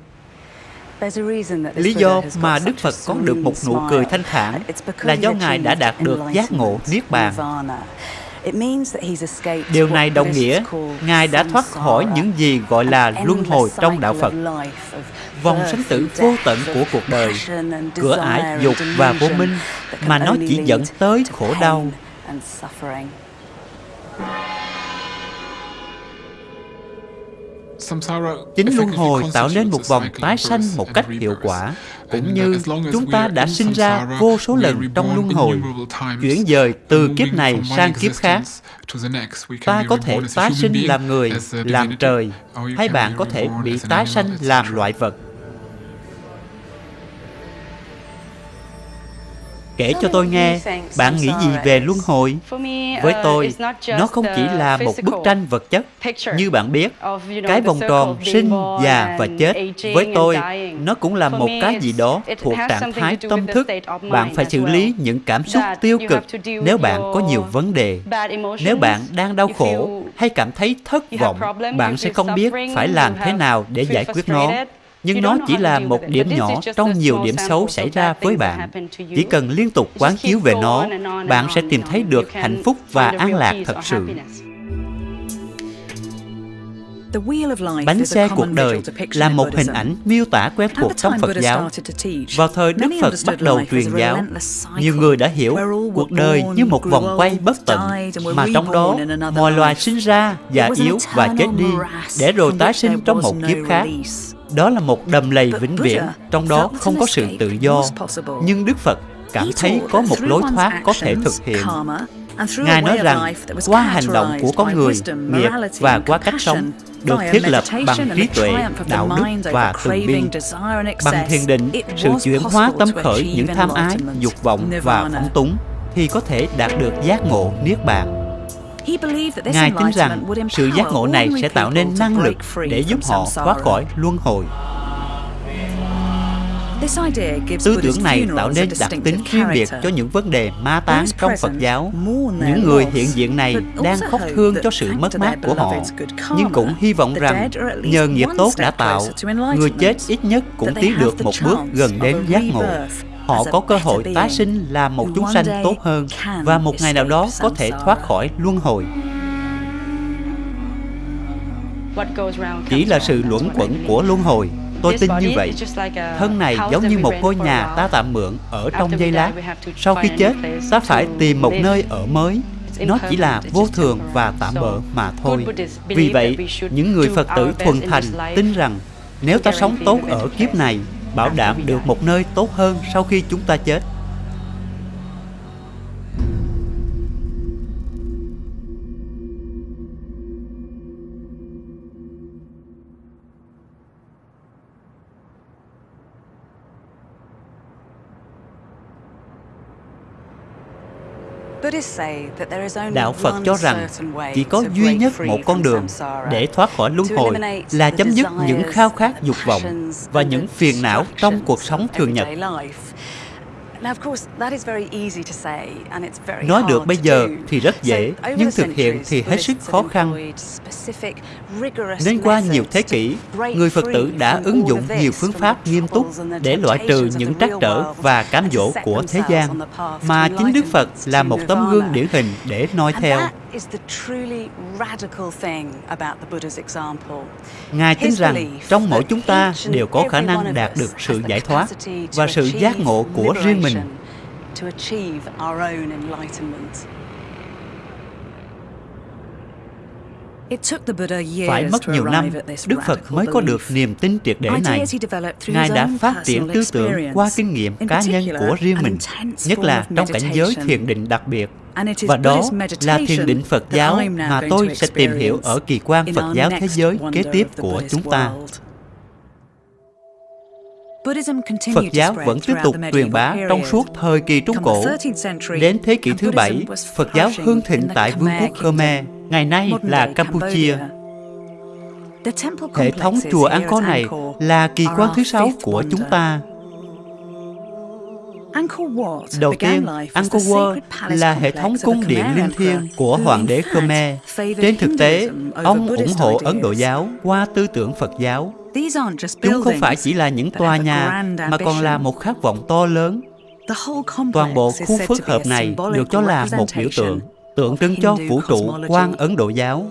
Lý do mà Đức Phật có được một nụ cười thanh thản là do Ngài đã đạt được giác ngộ Niết Bàn. Điều này đồng nghĩa Ngài đã thoát khỏi những gì gọi là luân hồi trong đạo Phật. Vòng sinh tử vô tận của cuộc đời, cửa ải dục và vô minh mà nó chỉ dẫn tới khổ đau. Chính luân hồi tạo nên một vòng tái sanh một cách hiệu quả, cũng như chúng ta đã sinh ra vô số lần trong luân hồi, chuyển dời từ kiếp này sang kiếp khác. Ta có thể tái sinh làm người, làm trời, hay bạn có thể bị tái sanh làm loại vật. Kể cho tôi nghe, bạn nghĩ gì về luân hồi? Với tôi, nó không chỉ là một bức tranh vật chất. Như bạn biết, cái vòng tròn sinh, già và chết, với tôi, nó cũng là một cái gì đó thuộc trạng thái tâm thức. Bạn phải xử lý những cảm xúc tiêu cực nếu bạn có nhiều vấn đề. Nếu bạn đang đau khổ hay cảm thấy thất vọng, bạn sẽ không biết phải làm thế nào để giải quyết nó nhưng nó chỉ là một điểm nhỏ trong nhiều điểm xấu xảy ra với bạn. Chỉ cần liên tục quán chiếu về nó, bạn sẽ tìm thấy được hạnh phúc và an lạc thật sự. Bánh xe cuộc đời là một hình ảnh miêu tả quen thuộc trong Phật giáo. Vào thời Đức Phật bắt đầu truyền giáo, nhiều người đã hiểu cuộc đời như một vòng quay bất tận, mà trong đó mọi loài sinh ra, già yếu và chết đi, để rồi tái sinh trong một kiếp khác. Đó là một đầm lầy vĩnh viễn, trong đó không có sự tự do. Nhưng Đức Phật cảm thấy có một lối thoát có thể thực hiện. Ngài nói rằng, qua hành động của con người, nghiệp và qua cách sống, được thiết lập bằng trí tuệ, đạo đức và từ bi. Bằng thiền định, sự chuyển hóa tâm khởi những tham ái, dục vọng và phóng túng, thì có thể đạt được giác ngộ Niết Bàn. Ngài tin rằng sự giác ngộ này sẽ tạo nên năng lực để giúp họ thoát khỏi luân hồi. Tư tưởng này tạo nên đặc tính riêng biệt cho những vấn đề ma tán trong Phật giáo. Những người hiện diện này đang khóc thương cho sự mất mát của họ, nhưng cũng hy vọng rằng nhờ nghiệp tốt đã tạo, người chết ít nhất cũng tiến được một bước gần đến giác ngộ họ có cơ hội tái sinh làm một chúng sanh tốt hơn và một ngày nào đó có thể thoát khỏi luân hồi. Chỉ là sự luẩn quẩn của luân hồi. Tôi tin như vậy. Thân này giống như một ngôi nhà ta tạm mượn ở trong giây lát. Sau khi chết, ta phải tìm một nơi ở mới. Nó chỉ là vô thường và tạm bỡ mà thôi. Vì vậy, những người Phật tử thuần thành tin rằng nếu ta sống tốt ở kiếp này bảo đảm được một nơi tốt hơn sau khi chúng ta chết. Đạo Phật cho rằng chỉ có duy nhất một con đường để thoát khỏi luân hồi là chấm dứt những khao khát dục vọng và những phiền não trong cuộc sống thường nhật. Nói được bây giờ thì rất dễ, nhưng thực hiện thì hết sức khó khăn. Nên qua nhiều thế kỷ, người Phật tử đã ứng dụng nhiều phương pháp nghiêm túc để loại trừ những trắc trở và cám dỗ của thế gian, mà chính Đức Phật là một tấm gương điển hình để noi theo. Ngài tin rằng trong mỗi chúng ta đều có khả năng đạt được sự giải thoát và sự giác ngộ của riêng mình. Phải mất nhiều năm, Đức Phật mới có được niềm tin triệt để này. Ngài đã phát triển tư tưởng qua kinh nghiệm cá nhân của riêng mình, nhất là trong cảnh giới thiền định đặc biệt. Và đó là thiền định Phật giáo mà tôi sẽ tìm hiểu ở kỳ quan Phật giáo thế giới kế tiếp của chúng ta. Phật giáo vẫn tiếp tục truyền bá trong suốt thời kỳ Trung Cổ. Đến thế kỷ thứ bảy, Phật giáo hưng thịnh tại Vương quốc Khmer, ngày nay là Campuchia. Hệ thống chùa Angkor này là kỳ quan thứ sáu của chúng ta. Đầu tiên, Angkor Wat là hệ thống cung điện linh thiêng của Hoàng đế Khmer. Trên thực tế, ông ủng hộ Ấn Độ giáo qua tư tưởng Phật giáo. Chúng không phải chỉ là những tòa nhà, mà còn là một khát vọng to lớn. Toàn bộ khu phức hợp này được cho là một biểu tượng, tượng trưng cho vũ trụ quan Ấn Độ giáo.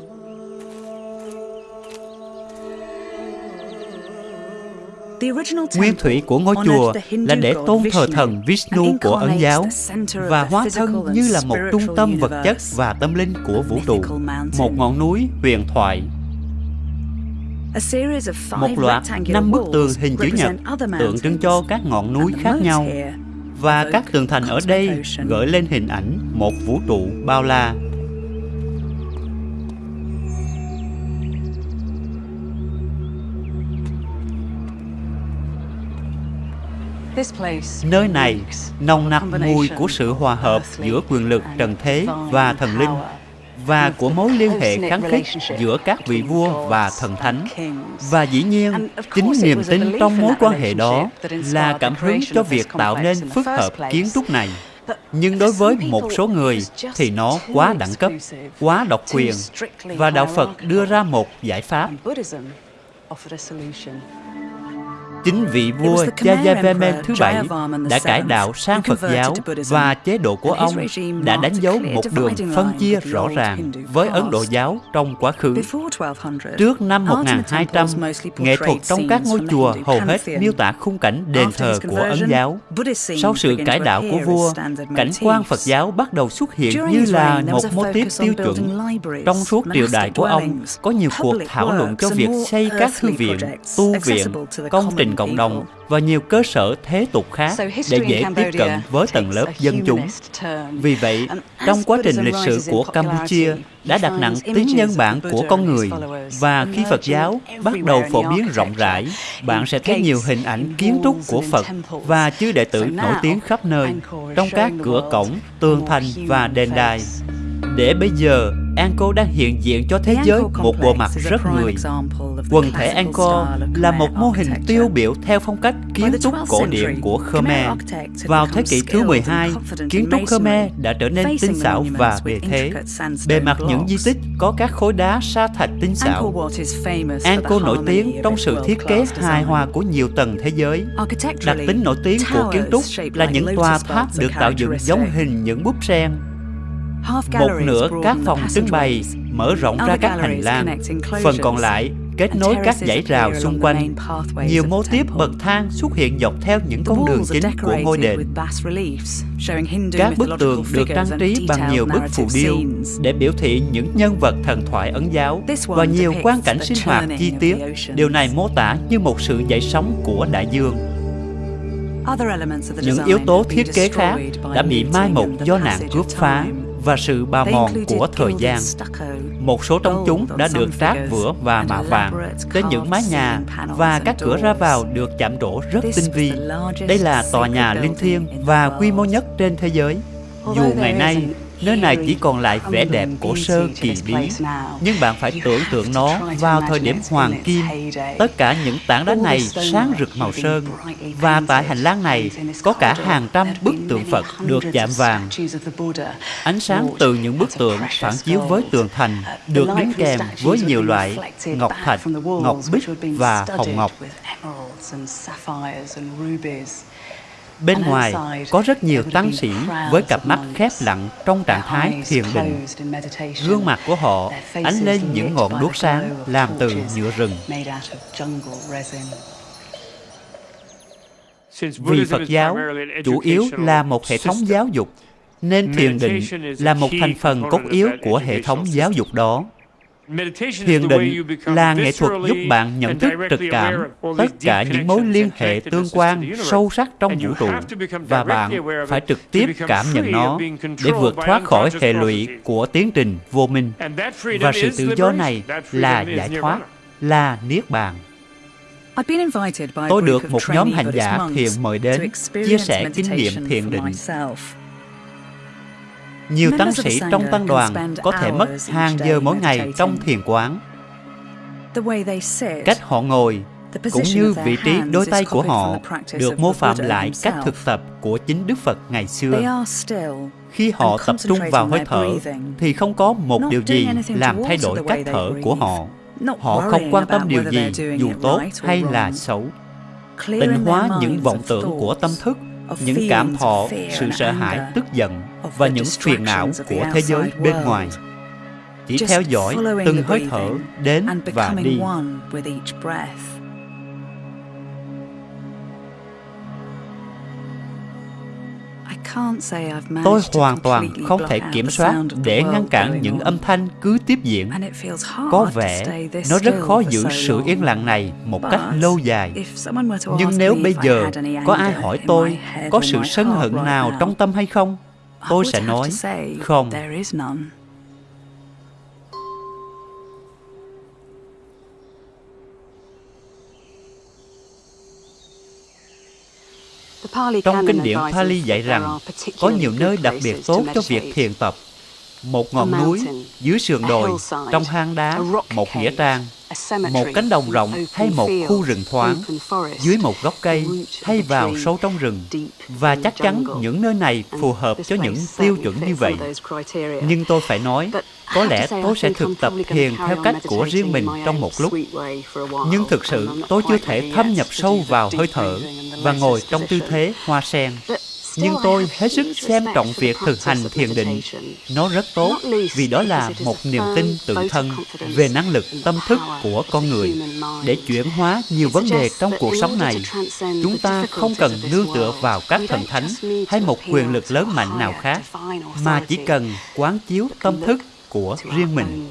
Nguyên thủy của ngôi chùa là để tôn thờ thần Vishnu của Ấn giáo và hóa thân như là một trung tâm vật chất và tâm linh của vũ trụ, một ngọn núi huyền thoại. Một loạt năm bức tường hình chữ nhật tượng trưng cho các ngọn núi khác nhau. và các tường thành ở đây gợi lên hình ảnh một vũ trụ bao la Nơi này nồng nặc mùi của sự hòa hợp giữa quyền lực trần thế và thần linh và của mối liên hệ kháng khích giữa các vị vua và thần thánh. Và dĩ nhiên, chính niềm tin trong mối quan hệ đó là cảm hứng cho việc tạo nên phức hợp kiến trúc này. Nhưng đối với một số người thì nó quá đẳng cấp, quá độc quyền và Đạo Phật đưa ra một giải pháp. Chính vị vua Jayavarman thứ bảy đã cải đạo sang Phật giáo và chế độ của ông đã đánh dấu một đường phân chia rõ ràng với Ấn Độ giáo trong quá khứ. Trước năm 1200, nghệ thuật trong các ngôi chùa hầu hết miêu tả khung cảnh đền thờ của Ấn giáo. Sau sự cải đạo của vua, cảnh quan Phật giáo bắt đầu xuất hiện như là một mô típ tiêu chuẩn. Trong suốt triều đại của ông, có nhiều cuộc thảo luận cho việc xây các thư viện, tu viện, công trình cộng đồng và nhiều cơ sở thế tục khác để dễ tiếp cận với tầng lớp dân chúng. Vì vậy, trong quá trình lịch sử của Campuchia đã đặt nặng tính nhân bản của con người. và khi Phật giáo bắt đầu phổ biến rộng rãi, bạn sẽ thấy nhiều hình ảnh kiến trúc của Phật và chư đệ tử nổi tiếng khắp nơi trong các cửa cổng, tường thành và đền đài. Để bây giờ, Angkor đang hiện diện cho thế giới một bộ mặt rất người. Quần thể Angkor là một mô hình tiêu biểu theo phong cách kiến trúc cổ điển của Khmer. Vào thế kỷ thứ 12, kiến trúc Khmer đã trở nên tinh xảo và bề thế. Bề mặt những di tích có các khối đá sa thạch tinh xảo. Angkor nổi tiếng trong sự thiết kế hài hòa của nhiều tầng thế giới. Đặc tính nổi tiếng của kiến trúc là những tòa tháp được tạo dựng giống hình những búp sen một nửa các phòng trưng bày mở rộng ra các hành lang, phần còn lại kết nối các dãy rào xung quanh. Nhiều mô tiếp bậc thang xuất hiện dọc theo những con đường chính của ngôi đền. Các bức tường được trang trí bằng nhiều bức phù điêu để biểu thị những nhân vật thần thoại ấn giáo và nhiều quan cảnh sinh hoạt chi tiết. Điều này mô tả như một sự dậy sóng của đại dương. Những yếu tố thiết kế khác đã bị mai một do nạn cướp phá và sự bào mòn của thời gian. Một số trong chúng đã được trát vữa và mạ vàng đến những mái nhà và các cửa ra vào được chạm trổ rất tinh vi. Đây là tòa nhà linh thiêng và quy mô nhất trên thế giới. Dù ngày nay Nơi này chỉ còn lại vẻ đẹp cổ sơ kỳ bí. Nhưng bạn phải tưởng tượng nó vào thời điểm hoàng kim. Tất cả những tảng đá này sáng rực màu sơn. Và tại hành lang này có cả hàng trăm bức tượng Phật được chạm vàng. Ánh sáng từ những bức tượng phản chiếu với tường thành Được đính kèm với nhiều loại ngọc thạch, ngọc bích và hồng ngọc. Bên ngoài có rất nhiều tăng sĩ với cặp mắt khép lặng trong trạng thái thiền định. Gương mặt của họ ánh lên những ngọn đuốc sáng làm từ nhựa rừng. Vì Phật giáo chủ yếu là một hệ thống giáo dục, nên thiền định là một thành phần cốt yếu của hệ thống giáo dục đó. Thiền định là nghệ thuật giúp bạn nhận thức trực cảm tất cả những mối liên hệ tương quan sâu sắc trong vũ trụ và bạn phải trực tiếp cảm nhận nó để vượt thoát khỏi hệ lụy của tiến trình vô minh. Và sự tự do này là giải thoát, là niết bàn. Tôi được một nhóm hành giả thiền mời đến chia sẻ kinh nghiệm thiền định nhiều tăng sĩ trong tăng đoàn có thể mất hàng giờ mỗi ngày trong thiền quán. Cách họ ngồi cũng như vị trí đôi tay của họ được mô phạm lại cách thực tập của chính Đức Phật ngày xưa. Khi họ tập trung vào hơi thở thì không có một điều gì làm thay đổi cách thở của họ. Họ không quan tâm điều gì dù tốt hay là xấu. Tịnh hóa những vọng tưởng của tâm thức những cảm thọ, sự sợ hãi, tức giận và những phiền não của thế giới bên ngoài. Chỉ theo dõi từng hơi thở đến và đi. Tôi hoàn toàn không thể kiểm soát để ngăn cản những âm thanh cứ tiếp diễn. Có vẻ nó rất khó giữ sự yên lặng này một cách lâu dài. Nhưng nếu bây giờ có ai hỏi tôi có sự sân hận nào trong tâm hay không, tôi sẽ nói không. Trong kinh điển Pali dạy rằng có nhiều nơi đặc biệt tốt cho việc thiền tập. Một ngọn núi, dưới sườn đồi, trong hang đá, một nghĩa trang, một cánh đồng rộng hay một khu rừng thoáng, dưới một gốc cây hay vào sâu trong rừng. Và chắc chắn những nơi này phù hợp cho những tiêu chuẩn như vậy. Nhưng tôi phải nói, có lẽ tôi sẽ thực tập thiền theo cách của riêng mình trong một lúc. Nhưng thực sự tôi chưa thể thâm nhập sâu vào hơi thở và ngồi trong tư thế hoa sen nhưng tôi hết sức xem trọng việc thực hành thiền định. Nó rất tốt vì đó là một niềm tin tự thân về năng lực tâm thức của con người. Để chuyển hóa nhiều vấn đề trong cuộc sống này, chúng ta không cần nương tựa vào các thần thánh hay một quyền lực lớn mạnh nào khác, mà chỉ cần quán chiếu tâm thức của riêng mình.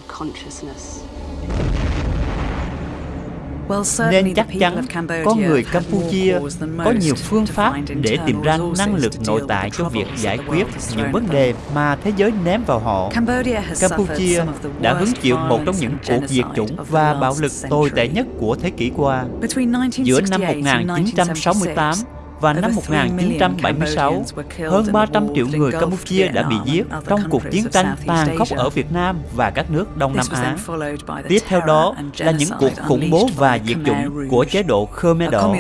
Nên chắc chắn có người Campuchia có nhiều phương pháp để tìm ra năng lực nội tại cho việc giải quyết những vấn đề mà thế giới ném vào họ. Campuchia đã hứng chịu một trong những cuộc diệt chủng và bạo lực tồi tệ nhất của thế kỷ qua. Giữa năm 1968 và năm 1976, hơn 300 triệu người Campuchia đã bị giết trong cuộc chiến tranh tàn khốc ở Việt Nam và các nước Đông Nam Á. Tiếp theo đó là những cuộc khủng bố và diệt chủng của chế độ Khmer Đỏ,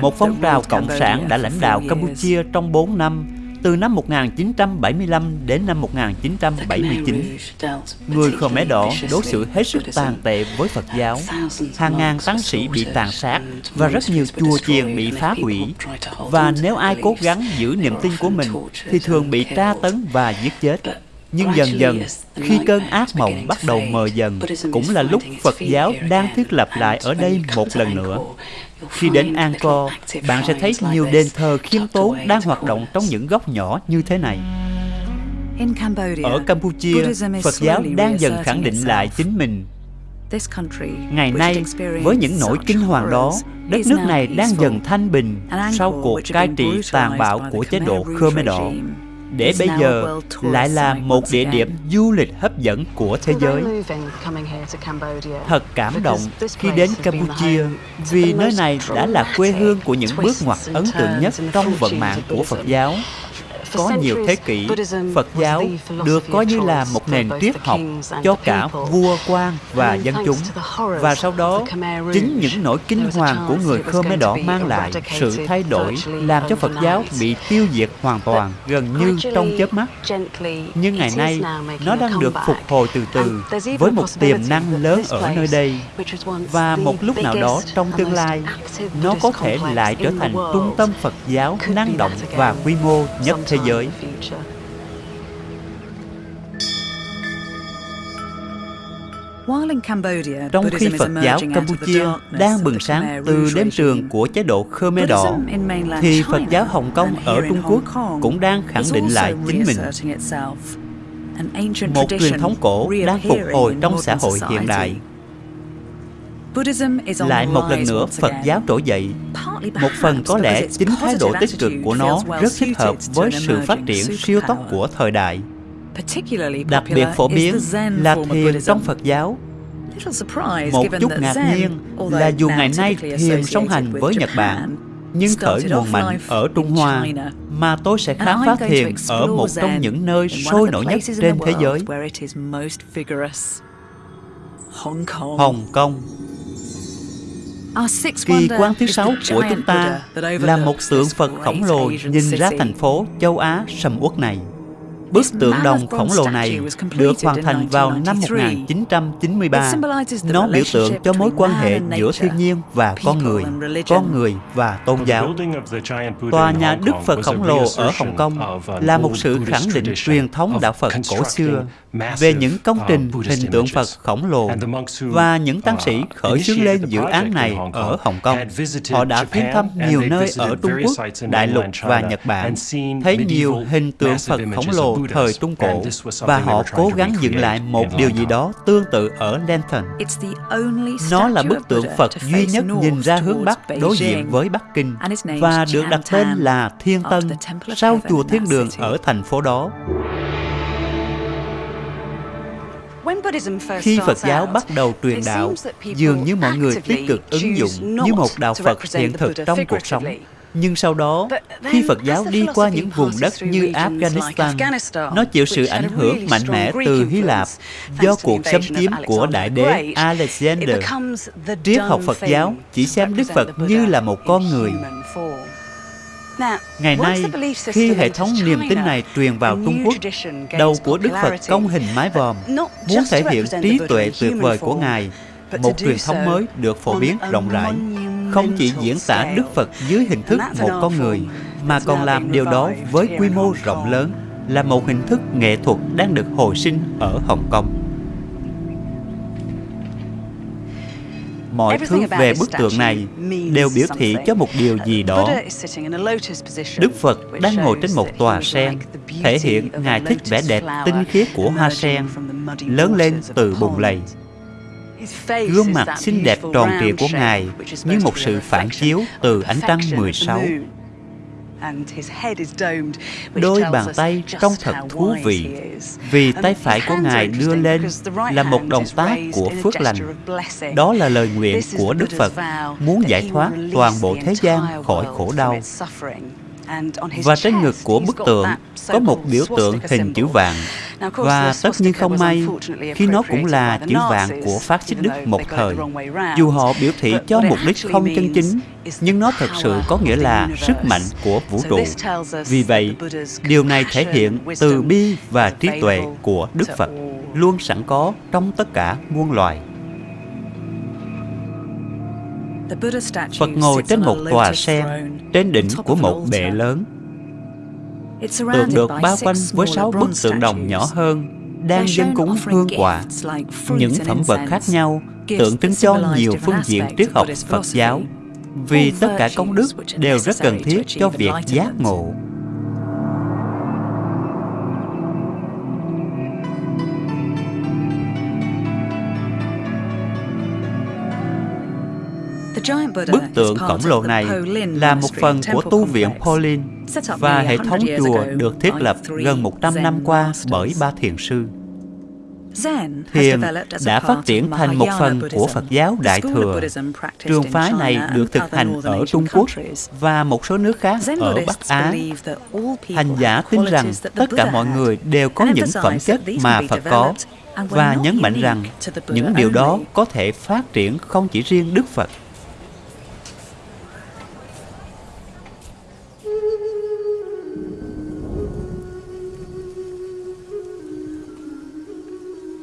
một phong trào cộng sản đã lãnh đạo Campuchia trong 4 năm từ năm 1975 đến năm 1979. Người Khmer Đỏ đối xử hết sức tàn tệ với Phật giáo. Hàng ngàn tăng sĩ bị tàn sát và rất nhiều chùa chiền bị phá hủy. Và nếu ai cố gắng giữ niềm tin của mình thì thường bị tra tấn và giết chết. Nhưng dần dần, khi cơn ác mộng bắt đầu mờ dần, cũng là lúc Phật giáo đang thiết lập lại ở đây một lần nữa. Khi đến Angkor, bạn sẽ thấy nhiều đền thờ khiêm tốn đang hoạt động trong những góc nhỏ như thế này. Ở Campuchia, Phật giáo đang dần khẳng định lại chính mình. Ngày nay, với những nỗi kinh hoàng đó, đất nước này đang dần thanh bình sau cuộc cai trị tàn bạo của chế độ Khmer Đỏ để bây giờ lại là một địa điểm du lịch hấp dẫn của thế giới. Thật cảm động khi đến Campuchia vì nơi này đã là quê hương của những bước ngoặt ấn tượng nhất trong vận mạng của Phật giáo. Có nhiều thế kỷ, Phật giáo được coi như là một nền triết học cho cả vua quan và dân chúng. Và sau đó, chính những nỗi kinh hoàng của người Khmer Đỏ mang lại sự thay đổi làm cho Phật giáo bị tiêu diệt hoàn toàn gần như trong chớp mắt. Nhưng ngày nay, nó đang được phục hồi từ từ với một tiềm năng lớn ở nơi đây. Và một lúc nào đó trong tương lai, nó có thể lại trở thành trung tâm Phật giáo năng động và quy mô nhất thế giới. Trong khi Phật giáo Campuchia đang bừng sáng từ đêm trường của chế độ Khmer Đỏ, thì Phật giáo Hồng Kông ở Trung Quốc cũng đang khẳng định lại chính mình. Một truyền thống cổ đang phục hồi trong xã hội hiện đại. Lại một lần nữa Phật giáo trỗi dậy. Một phần có lẽ chính thái độ tích cực của nó rất thích hợp với sự phát triển siêu tốc của thời đại. Đặc biệt phổ biến là thiền trong Phật giáo. Một chút ngạc nhiên là dù ngày nay thiền song hành với Nhật Bản nhưng khởi nguồn mạnh ở Trung Hoa mà tôi sẽ khám phá thiền ở một trong những nơi sôi nổi nhất trên thế giới. Hồng Kông Kỳ quan thứ sáu của chúng ta là một tượng Phật khổng lồ nhìn ra thành phố châu Á sầm uất này. Bức tượng đồng khổng lồ này được hoàn thành vào năm 1993. Nó biểu tượng cho mối quan hệ giữa thiên nhiên và con người, con người và tôn giáo. Tòa nhà Đức Phật khổng lồ ở Hồng Kông là một sự khẳng định truyền thống đạo Phật cổ xưa về những công trình hình tượng Phật khổng lồ và những tăng sĩ khởi xướng lên dự án này ở Hồng Kông. Họ đã viếng thăm nhiều nơi ở Trung Quốc, Đại lục và Nhật Bản, thấy nhiều hình tượng Phật khổng lồ thời Trung Cổ và họ cố gắng dựng lại một điều gì đó tương tự ở Lenton. Nó là bức tượng Phật duy nhất nhìn ra hướng Bắc đối diện với Bắc Kinh và được đặt tên là Thiên Tân sau chùa Thiên Đường ở thành phố đó. Khi Phật giáo bắt đầu truyền đạo, dường như mọi người tích cực ứng dụng như một đạo Phật hiện thực trong cuộc sống. Nhưng sau đó, khi Phật giáo đi qua những vùng đất như Afghanistan, nó chịu sự ảnh hưởng mạnh mẽ từ Hy Lạp do cuộc xâm chiếm của Đại đế Alexander. Triết học Phật giáo chỉ xem Đức Phật như là một con người. Ngày nay, khi hệ thống niềm tin này truyền vào Trung Quốc, đầu của Đức Phật công hình mái vòm, muốn thể hiện trí tuệ tuyệt vời của Ngài, một truyền thống mới được phổ biến rộng rãi. không chỉ diễn tả Đức Phật dưới hình thức một con người, mà còn làm điều đó với quy mô rộng lớn, là một hình thức nghệ thuật đang được hồi sinh ở Hồng Kông. Mọi thứ về bức tượng này đều biểu thị cho một điều gì đó. Đức Phật đang ngồi trên một tòa sen, thể hiện Ngài thích vẻ đẹp tinh khiết của hoa sen, lớn lên từ bùn lầy. Gương mặt xinh đẹp tròn trịa của Ngài như một sự phản chiếu từ ánh trăng 16. Đôi bàn tay trông thật thú vị Vì tay phải của Ngài đưa lên là một động tác của phước lành. Đó là lời nguyện của Đức Phật Muốn giải thoát toàn bộ thế gian khỏi khổ đau và trên ngực của bức tượng có một biểu tượng hình chữ vạn và tất nhiên không may khi nó cũng là chữ vạn của phát xít Đức một thời. Dù họ biểu thị cho mục đích không chân chính, nhưng nó thật sự có nghĩa là sức mạnh của vũ trụ. Vì vậy, điều này thể hiện từ bi và trí tuệ của Đức Phật luôn sẵn có trong tất cả muôn loài. Phật ngồi trên một tòa sen trên đỉnh của một bệ lớn. Tượng được bao quanh với sáu bức tượng đồng nhỏ hơn đang dân cúng hương quả. Những phẩm vật khác nhau tượng trưng cho nhiều phương diện triết học Phật giáo vì tất cả công đức đều rất cần thiết cho việc giác ngộ. Bức tượng khổng lồ này là một phần của tu viện Pauline và hệ thống chùa được thiết lập gần 100 năm qua bởi ba thiền sư. Thiền đã phát triển thành một phần của Phật giáo Đại Thừa. Trường phái này được thực hành ở Trung Quốc và một số nước khác ở Bắc Á. Hành giả tin rằng tất cả mọi người đều có những phẩm chất mà Phật có và nhấn mạnh rằng những điều đó có thể phát triển không chỉ riêng Đức Phật.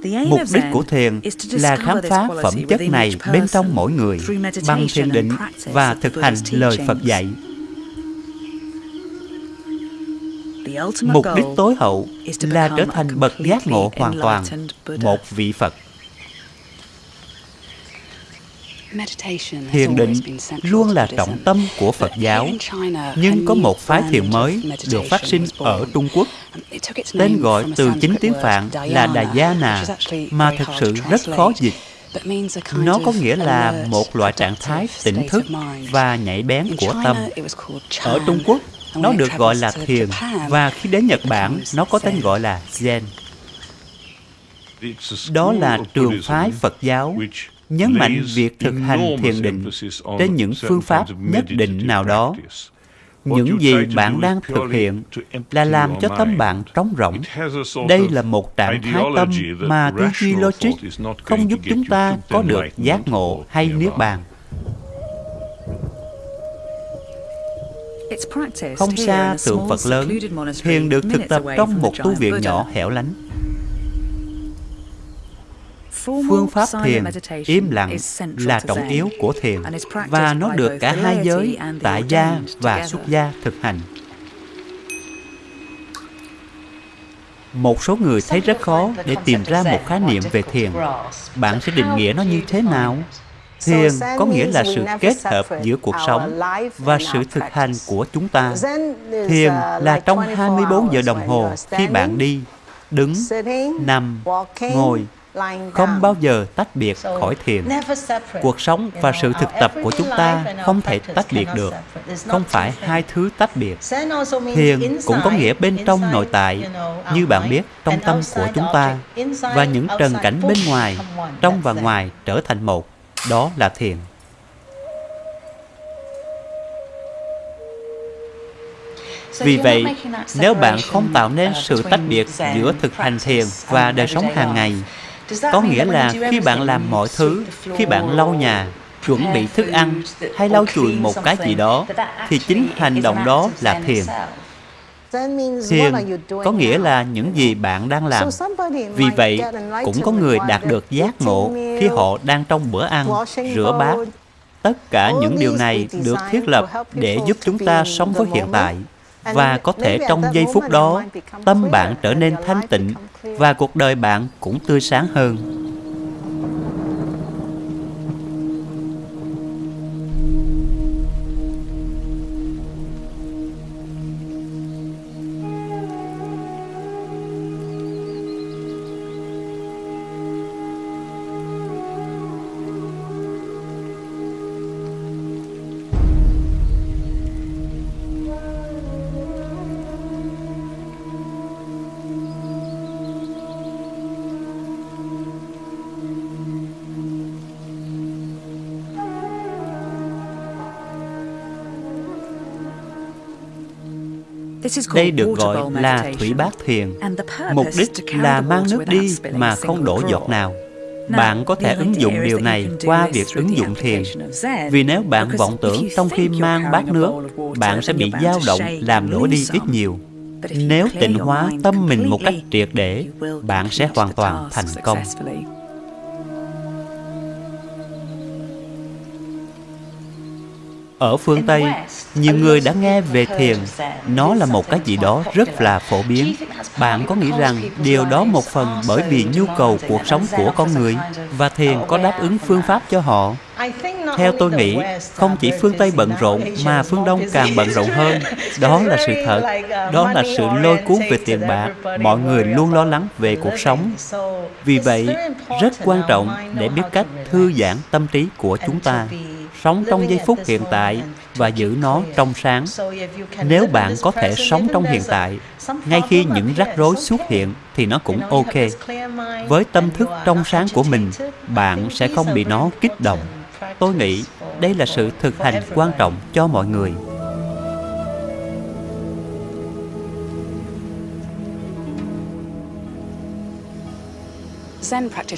Mục đích của thiền là khám phá phẩm chất này bên trong mỗi người bằng thiền định và thực hành lời Phật dạy. Mục đích tối hậu là trở thành bậc giác ngộ hoàn toàn, một vị Phật. Thiền định luôn là trọng tâm của Phật giáo, nhưng có một phái thiền mới được phát sinh ở Trung Quốc. Tên gọi từ chính tiếng Phạn là Đà Gia Nà, mà thực sự rất khó dịch. Nó có nghĩa là một loại trạng thái tỉnh thức và nhảy bén của tâm. Ở Trung Quốc, nó được gọi là thiền, và khi đến Nhật Bản, nó có tên gọi là Zen. Đó là trường phái Phật giáo nhấn mạnh việc thực hành thiền định trên những phương pháp nhất định nào đó. những gì bạn đang thực hiện là làm cho tâm bạn trống rỗng. Đây là một trạng thái tâm mà tư duy logic không giúp chúng ta có được giác ngộ hay niết bàn. Không xa tượng phật lớn thiền được thực tập trong một tu viện nhỏ hẻo lánh Phương pháp thiền im lặng là trọng yếu của thiền và nó được cả hai giới, tại gia và xuất gia thực hành. Một số người thấy rất khó để tìm ra một khái niệm về thiền. Bạn sẽ định nghĩa nó như thế nào? Thiền có nghĩa là sự kết hợp giữa cuộc sống và sự thực hành của chúng ta. Thiền là trong 24 giờ đồng hồ khi bạn đi, đứng, nằm, ngồi, không bao giờ tách biệt khỏi thiền. Cuộc sống và sự thực tập của chúng ta không thể tách biệt được, không phải hai thứ tách biệt. Thiền cũng có nghĩa bên trong nội tại, như bạn biết, trong tâm của chúng ta, và những trần cảnh bên ngoài, trong và ngoài trở thành một. Đó là thiền. Vì vậy, nếu bạn không tạo nên sự tách biệt giữa thực hành thiền và đời sống hàng ngày, có nghĩa là khi bạn làm mọi thứ, khi bạn lau nhà, chuẩn bị thức ăn hay lau chùi một cái gì đó, thì chính hành động đó là thiền. Thiền có nghĩa là những gì bạn đang làm. Vì vậy, cũng có người đạt được giác ngộ khi họ đang trong bữa ăn, rửa bát. Tất cả những điều này được thiết lập để giúp chúng ta sống với hiện tại và có thể trong giây phút đó tâm bạn trở nên thanh tịnh và cuộc đời bạn cũng tươi sáng hơn Đây được gọi là thủy bát thiền. Mục đích là mang nước đi mà không đổ giọt nào. Bạn có thể ứng dụng điều này qua việc ứng dụng thiền. Vì nếu bạn vọng tưởng trong khi mang bát nước, bạn sẽ bị dao động làm đổ đi ít nhiều. Nếu tịnh hóa tâm mình một cách triệt để, bạn sẽ hoàn toàn thành công. Ở phương Tây, nhiều người đã nghe về thiền. Nó là một cái gì đó rất là phổ biến. Bạn có nghĩ rằng điều đó một phần bởi vì nhu cầu cuộc sống của con người và thiền có đáp ứng phương pháp cho họ? Theo tôi nghĩ, không chỉ phương Tây bận rộn mà phương Đông càng bận rộn hơn. Đó là sự thật. Đó là sự lôi cuốn về tiền bạc. Mọi người luôn lo lắng về cuộc sống. Vì vậy, rất quan trọng để biết cách thư giãn tâm trí của chúng ta sống trong giây phút hiện tại và giữ nó trong sáng. Nếu bạn có thể sống trong hiện tại, ngay khi những rắc rối xuất hiện thì nó cũng ok. Với tâm thức trong sáng của mình, bạn sẽ không bị nó kích động. Tôi nghĩ đây là sự thực hành quan trọng cho mọi người.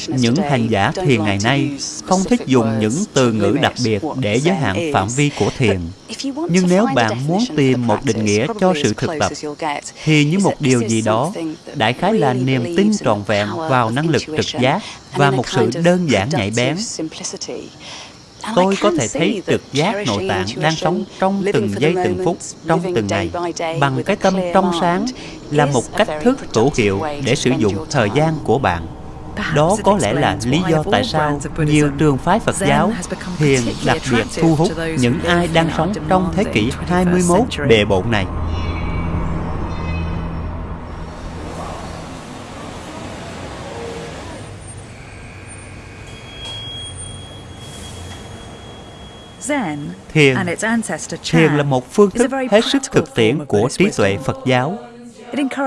Những hành giả thiền ngày nay không thích dùng những từ ngữ đặc biệt để giới hạn phạm vi của thiền. Nhưng nếu bạn muốn tìm một định nghĩa cho sự thực tập, thì như một điều gì đó, đại khái là niềm tin trọn vẹn vào năng lực trực giác và một sự đơn giản nhạy bén. Tôi có thể thấy trực giác nội tạng đang sống trong từng giây từng phút, trong từng ngày, bằng cái tâm trong sáng là một cách thức hữu hiệu để sử dụng thời gian của bạn. Đó có lẽ là lý do tại sao nhiều trường phái Phật giáo thiền đặc biệt thu hút những ai đang sống trong thế kỷ 21 bề bộn này. Thiền Thiền là một phương thức hết sức thực tiễn của trí tuệ Phật giáo.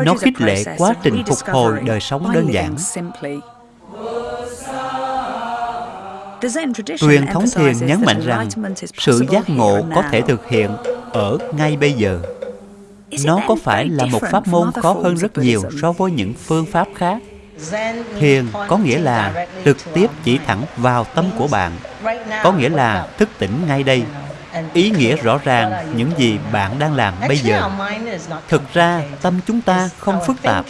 Nó khích lệ quá trình phục hồi đời sống đơn giản. Truyền thống thiền nhấn mạnh rằng sự giác ngộ có thể thực hiện ở ngay bây giờ. Nó có phải là một pháp môn khó hơn rất nhiều so với những phương pháp khác? Thiền có nghĩa là trực tiếp chỉ thẳng vào tâm của bạn, có nghĩa là thức tỉnh ngay đây, ý nghĩa rõ ràng những gì bạn đang làm bây giờ. Thực ra, tâm chúng ta không phức tạp,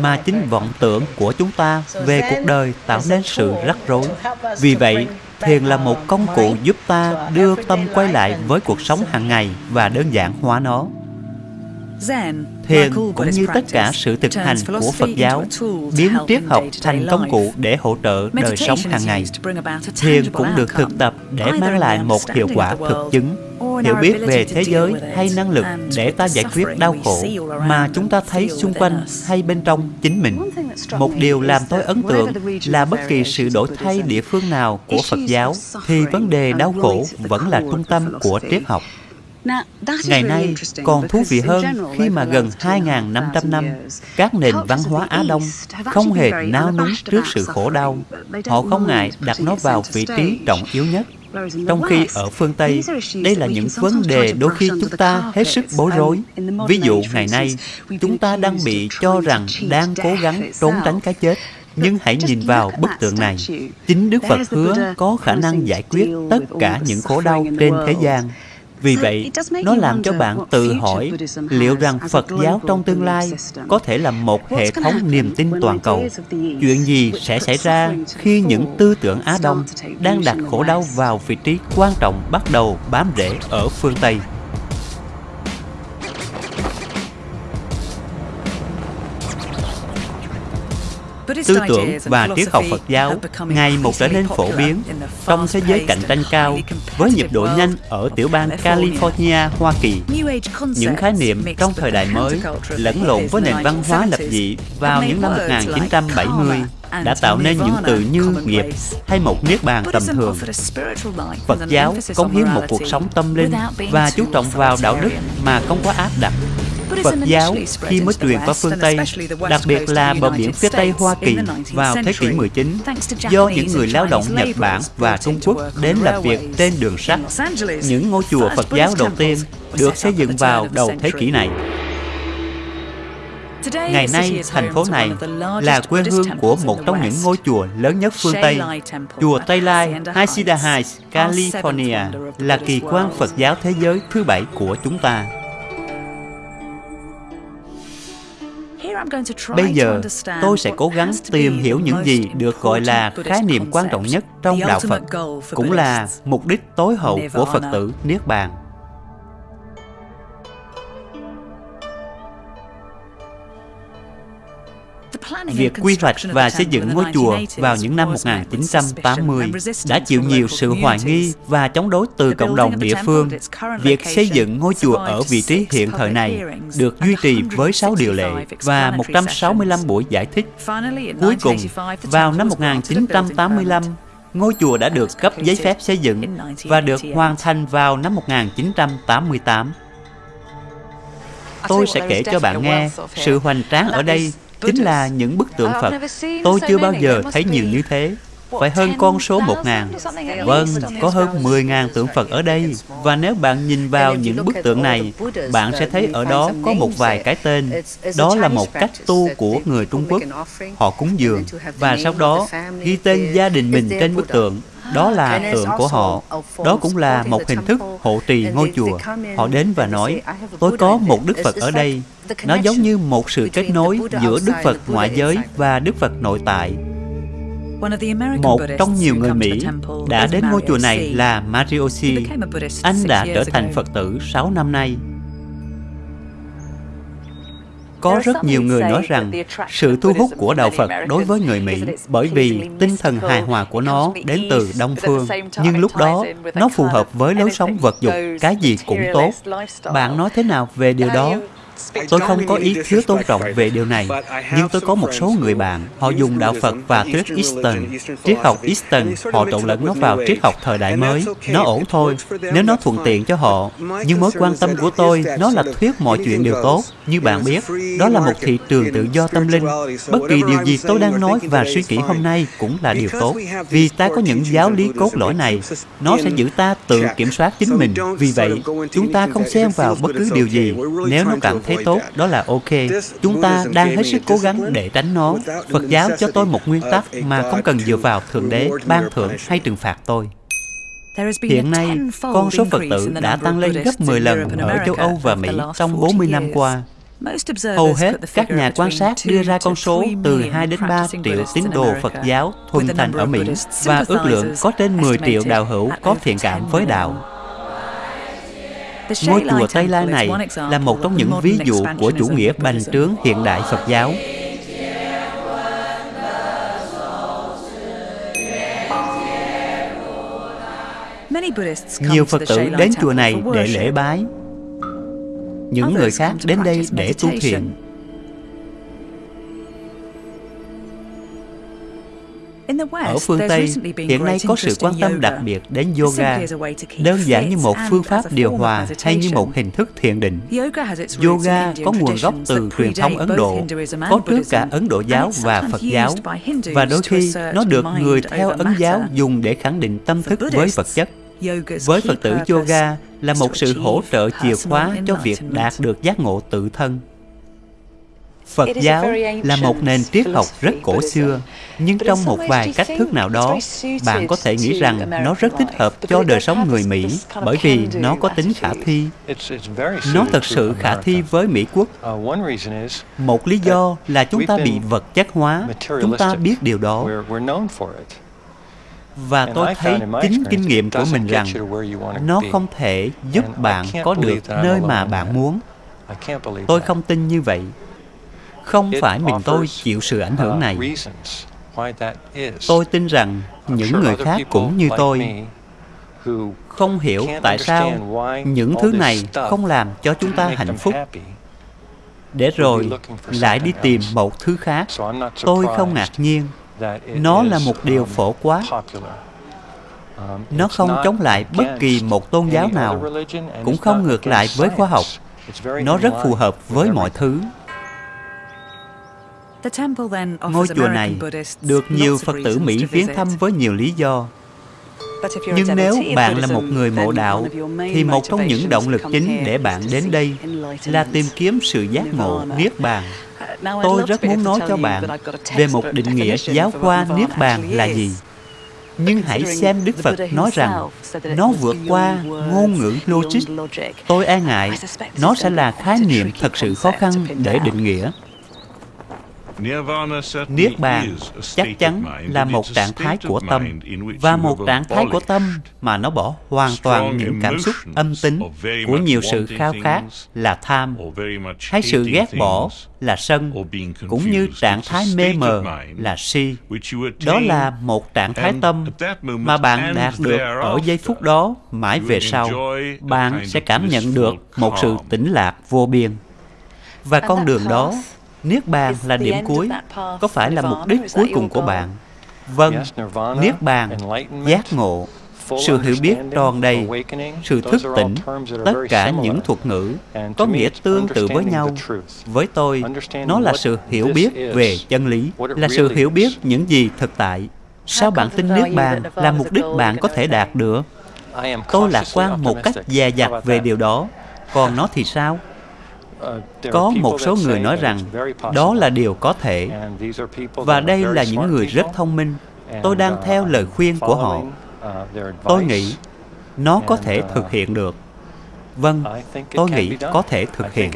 mà chính vọng tưởng của chúng ta về cuộc đời tạo nên sự rắc rối. Vì vậy, thiền là một công cụ giúp ta đưa tâm quay lại với cuộc sống hàng ngày và đơn giản hóa nó. Thiền cũng như tất cả sự thực hành của Phật giáo biến triết học thành công cụ để hỗ trợ đời sống hàng ngày. Thiền cũng được thực tập để mang lại một hiệu quả thực chứng, hiểu biết về thế giới hay năng lực để ta giải quyết đau khổ mà chúng ta thấy xung quanh hay bên trong chính mình. Một điều làm tôi ấn tượng là bất kỳ sự đổi thay địa phương nào của Phật giáo thì vấn đề đau khổ vẫn là trung tâm của triết học. Ngày nay còn thú vị hơn khi mà gần 2.500 năm, các nền văn hóa Á Đông không hề nao núng trước sự khổ đau. Họ không ngại đặt nó vào vị trí trọng yếu nhất. Trong khi ở phương Tây, đây là những vấn đề đôi khi chúng ta hết sức bối rối. Ví dụ ngày nay, chúng ta đang bị cho rằng đang cố gắng trốn tránh cái chết. Nhưng hãy nhìn vào bức tượng này. Chính Đức Phật hứa có khả năng giải quyết tất cả những khổ đau trên thế gian. Vì vậy, nó làm cho bạn tự hỏi liệu rằng Phật giáo trong tương lai có thể là một hệ thống niềm tin toàn cầu. Chuyện gì sẽ xảy ra khi những tư tưởng Á Đông đang đặt khổ đau vào vị trí quan trọng bắt đầu bám rễ ở phương Tây? Tư tưởng và triết học Phật giáo ngày một trở nên phổ biến trong thế giới cạnh tranh cao với nhịp độ nhanh ở tiểu bang California, Hoa Kỳ. Những khái niệm trong thời đại mới lẫn lộn với nền văn hóa lập dị vào những năm 1970 đã tạo nên những từ như nghiệp hay một niết bàn tầm thường. Phật giáo cống hiến một cuộc sống tâm linh và chú trọng vào đạo đức mà không có áp đặt Phật giáo khi mới truyền qua phương Tây, đặc biệt là bờ biển phía Tây Hoa Kỳ vào thế kỷ 19, do những người lao động Nhật Bản và Trung Quốc đến làm việc trên đường sắt. Những ngôi chùa Phật giáo đầu tiên được xây dựng vào đầu thế kỷ này. Ngày nay, thành phố này là quê hương của một trong những ngôi chùa lớn nhất phương Tây. Chùa Tây Lai, Hacienda Heights, California là kỳ quan Phật giáo thế giới thứ bảy của chúng ta. Bây giờ, tôi sẽ cố gắng tìm hiểu những gì được gọi là khái niệm quan trọng nhất trong Đạo Phật, cũng là mục đích tối hậu của Phật tử Niết Bàn. Việc quy hoạch và xây dựng ngôi chùa vào những năm 1980 đã chịu nhiều sự hoài nghi và chống đối từ cộng đồng địa phương. Việc xây dựng ngôi chùa ở vị trí hiện thời này được duy trì với 6 điều lệ và 165 buổi giải thích. Cuối cùng, vào năm 1985, Ngôi chùa đã được cấp giấy phép xây dựng và được hoàn thành vào năm 1988. Tôi sẽ kể cho bạn nghe sự hoành tráng ở đây chính là những bức tượng Phật. Tôi chưa bao giờ thấy nhiều như thế phải hơn con số 1 ngàn. Vâng, có hơn 10 ngàn tượng Phật ở đây. Và nếu bạn nhìn vào những bức tượng này, bạn sẽ thấy ở đó có một vài cái tên. Đó là một cách tu của người Trung Quốc. Họ cúng dường và sau đó ghi tên gia đình mình trên bức tượng. Đó là tượng của họ. Đó cũng là một hình thức hộ trì ngôi chùa. Họ đến và nói, tôi có một Đức Phật ở đây. Nó giống như một sự kết nối giữa Đức Phật ngoại giới và Đức Phật nội tại. Một trong nhiều người Mỹ đã đến ngôi chùa này là Marioshi. Anh đã trở thành Phật tử 6 năm nay. Có rất nhiều người nói rằng sự thu hút của Đạo Phật đối với người Mỹ bởi vì tinh thần hài hòa của nó đến từ Đông Phương. Nhưng lúc đó, nó phù hợp với lối sống vật dục, cái gì cũng tốt. Bạn nói thế nào về điều đó? Tôi không có ý thiếu tôn trọng về điều này, nhưng tôi có một số người bạn, họ dùng đạo Phật và thuyết Eastern. Triết học Eastern, họ trộn lẫn nó vào triết học thời đại mới. Nó ổn thôi, nếu nó thuận tiện cho họ. Nhưng mối quan tâm của tôi, nó là thuyết mọi chuyện đều tốt. Như bạn biết, đó là một thị trường tự do tâm linh. Bất kỳ điều gì tôi đang nói và suy nghĩ hôm nay cũng là điều tốt. Vì ta có những giáo lý cốt lõi này, nó sẽ giữ ta tự kiểm soát chính mình. Vì vậy, chúng ta không xen vào bất cứ điều gì nếu nó cảm thấy tốt, đó là ok. Chúng ta đang hết sức cố gắng để tránh nó. Phật giáo cho tôi một nguyên tắc mà không cần dựa vào Thượng Đế, ban thưởng hay trừng phạt tôi. Hiện nay, con số Phật tử đã tăng lên gấp 10 lần ở châu Âu và Mỹ trong 40 năm qua. Hầu hết các nhà quan sát đưa ra con số từ 2 đến 3 triệu tín đồ Phật giáo thuần thành ở Mỹ và ước lượng có trên 10 triệu đạo hữu có thiện cảm với đạo. Ngôi chùa Tây La này là một trong những ví dụ của chủ nghĩa bành trướng hiện đại Phật giáo. Nhiều Phật tử đến chùa này để lễ bái. Những người khác đến đây để tu thiền. Ở phương Tây, hiện nay có sự quan tâm đặc biệt đến yoga, đơn giản như một phương pháp điều hòa hay như một hình thức thiền định. Yoga có nguồn gốc từ truyền thống Ấn Độ, có trước cả Ấn Độ giáo và Phật giáo, và đôi khi nó được người theo Ấn giáo dùng để khẳng định tâm thức với vật chất. Với Phật tử yoga là một sự hỗ trợ chìa khóa cho việc đạt được giác ngộ tự thân. Phật giáo là một nền triết học rất cổ xưa, nhưng trong một vài cách thức nào đó, bạn có thể nghĩ rằng nó rất thích hợp cho đời sống người Mỹ bởi vì nó có tính khả thi. Nó thật sự khả thi với Mỹ quốc. Uh, một lý do là chúng ta bị vật chất hóa, chúng ta biết điều đó. Và tôi thấy chính kinh nghiệm của mình rằng nó không thể giúp bạn có được nơi mà bạn muốn. Tôi không tin như vậy. Không phải mình tôi chịu sự ảnh hưởng này. Tôi tin rằng những người khác cũng như tôi không hiểu tại sao những thứ này không làm cho chúng ta hạnh phúc. để rồi lại đi tìm một thứ khác. Tôi không ngạc nhiên. nó là một điều phổ quát nó không chống lại bất kỳ một tôn giáo nào cũng không ngược lại với khoa học. Nó rất phù hợp với mọi thứ Ngôi chùa này được nhiều Phật tử Mỹ viếng thăm với nhiều lý do. Nhưng nếu bạn là một người mộ đạo, thì một trong những động lực chính để bạn đến đây là tìm kiếm sự giác ngộ Niết Bàn. Uh, Tôi rất muốn nói cho bạn về một định nghĩa giáo khoa Niết Bàn là gì. Nhưng hãy xem Đức Phật nói rằng nó vượt qua ngôn ngữ logic. Tôi e ngại nó sẽ là khái niệm thật sự khó khăn để định nghĩa. Niết bàn chắc chắn là một trạng thái của tâm và một trạng thái của tâm mà nó bỏ hoàn toàn những cảm xúc âm tính của nhiều sự khao khát là tham hay sự ghét bỏ là sân cũng như trạng thái mê mờ là si. đó là một trạng thái tâm mà bạn đạt được ở giây phút đó mãi về sau bạn sẽ cảm nhận được một sự tĩnh lạc vô biên. Và con đường đó Niết bàn là điểm cuối, có phải là mục đích cuối cùng của bạn. Vâng, Niết Bàn, giác ngộ, sự hiểu biết tròn đầy, sự thức tỉnh, tất cả những thuật ngữ có nghĩa tương tự với nhau. Với tôi, nó là sự hiểu biết về chân lý, là sự hiểu biết những gì thực tại. Sao bạn tin Niết Bàn là mục đích bạn có thể đạt được? Tôi lạc quan một cách dè dặt về điều đó. Còn nó thì sao? Có một số người nói rằng đó là điều có thể. Và đây là những người rất thông minh. Tôi đang theo lời khuyên của họ. Tôi nghĩ nó có thể thực hiện được. Vâng, tôi nghĩ có thể thực hiện.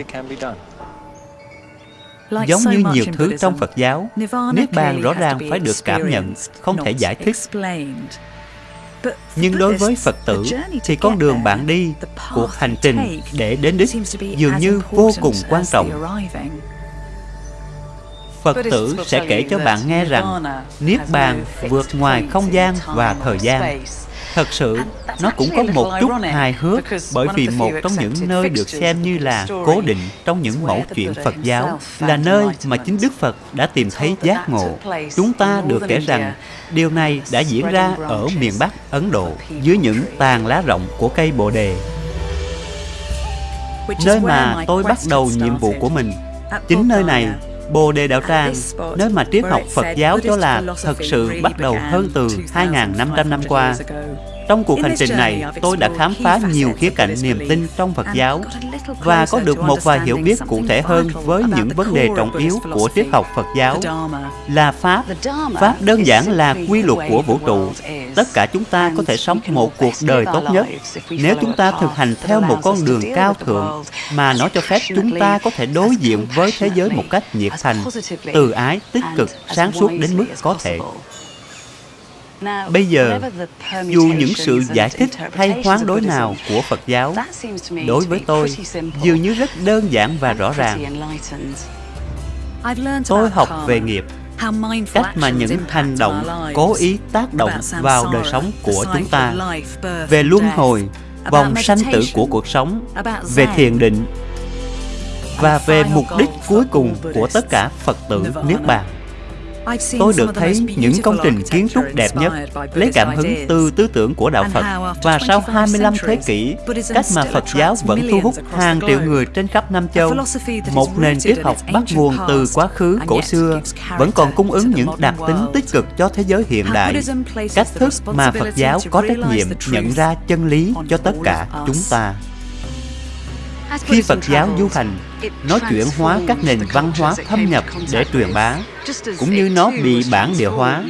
Giống như nhiều thứ trong Phật giáo, Niết Bàn rõ ràng phải được cảm nhận, không thể giải thích. Nhưng đối với Phật tử thì con đường bạn đi, cuộc hành trình để đến đích dường như vô cùng quan trọng. Phật tử sẽ kể cho bạn nghe rằng Niết Bàn vượt ngoài không gian và thời gian. Thật sự, nó cũng có một chút hài hước bởi vì một trong những nơi được xem như là cố định trong những mẫu chuyện Phật giáo là nơi mà chính Đức Phật đã tìm thấy giác ngộ. Chúng ta được kể rằng điều này đã diễn ra ở miền Bắc Ấn Độ dưới những tàn lá rộng của cây Bồ Đề. Nơi mà tôi bắt đầu nhiệm vụ của mình. Chính nơi này Bồ Đề Đạo Tràng, nơi mà triết học Phật giáo cho là thật sự bắt đầu hơn từ 2.500 năm qua. Trong cuộc hành trình này, tôi đã khám phá nhiều khía cạnh niềm tin trong Phật giáo và có được một vài hiểu biết cụ thể hơn với những vấn đề trọng yếu của triết học Phật giáo là Pháp. Pháp đơn giản là quy luật của vũ trụ. Tất cả chúng ta có thể sống một cuộc đời tốt nhất nếu chúng ta thực hành theo một con đường cao thượng mà nó cho phép chúng ta có thể đối diện với thế giới một cách nhiệt thành, từ ái, tích cực, sáng suốt đến mức có thể. Bây giờ, dù những sự giải thích hay hoán đối nào của Phật giáo, đối với tôi, dường như rất đơn giản và rõ ràng. Tôi học về nghiệp, cách mà những hành động cố ý tác động vào đời sống của chúng ta, về luân hồi, vòng sanh tử của cuộc sống, về thiền định, và về mục đích cuối cùng của tất cả Phật tử Niết Bàn. Tôi được thấy những công trình kiến trúc đẹp nhất lấy cảm hứng từ tư tưởng của Đạo Phật và sau 25 thế kỷ, cách mà Phật giáo vẫn thu hút hàng triệu người trên khắp Nam Châu. Một nền triết học bắt nguồn từ quá khứ cổ xưa vẫn còn cung ứng những đặc tính tích cực cho thế giới hiện đại. Cách thức mà Phật giáo có trách nhiệm nhận ra chân lý cho tất cả chúng ta. Khi Phật giáo du hành, nó chuyển hóa các nền văn hóa thâm nhập để truyền bá, cũng như nó bị bản địa hóa.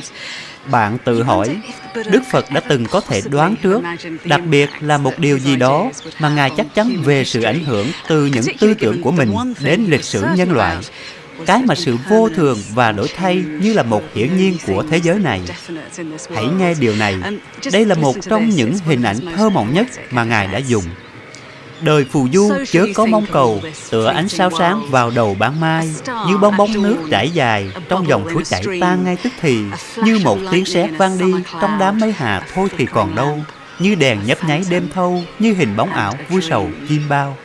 Bạn tự hỏi, Đức Phật đã từng có thể đoán trước, đặc biệt là một điều gì đó mà Ngài chắc chắn về sự ảnh hưởng từ những tư tưởng của mình đến lịch sử nhân loại. Cái mà sự vô thường và đổi thay như là một hiển nhiên của thế giới này. Hãy nghe điều này. Đây là một trong những hình ảnh thơ mộng nhất mà Ngài đã dùng. Đời phù du chớ có mong cầu Tựa ánh sao sáng vào đầu ban mai. Như bong bóng nước trải dài Trong dòng suối chảy tan ngay tức thì. Như một tiếng sét vang đi Trong đám mây hà thôi thì còn đâu. Như đèn nhấp nháy đêm thâu Như hình bóng ảo vui sầu chim bao.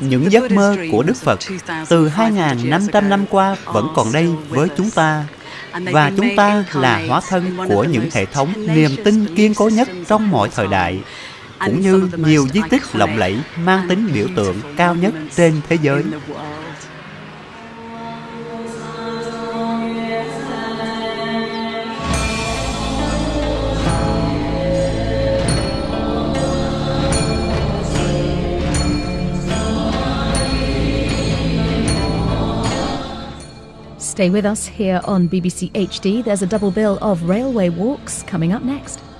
Những giấc mơ của Đức Phật từ 2.500 năm qua vẫn còn đây với chúng ta. Và chúng ta là hóa thân của những hệ thống niềm tin kiên cố nhất trong mọi thời đại cũng như nhiều di tích lộng lẫy mang tính biểu tượng cao nhất trên thế giới. Stay with us here on BBC HD. There's a double bill of railway walks coming up next.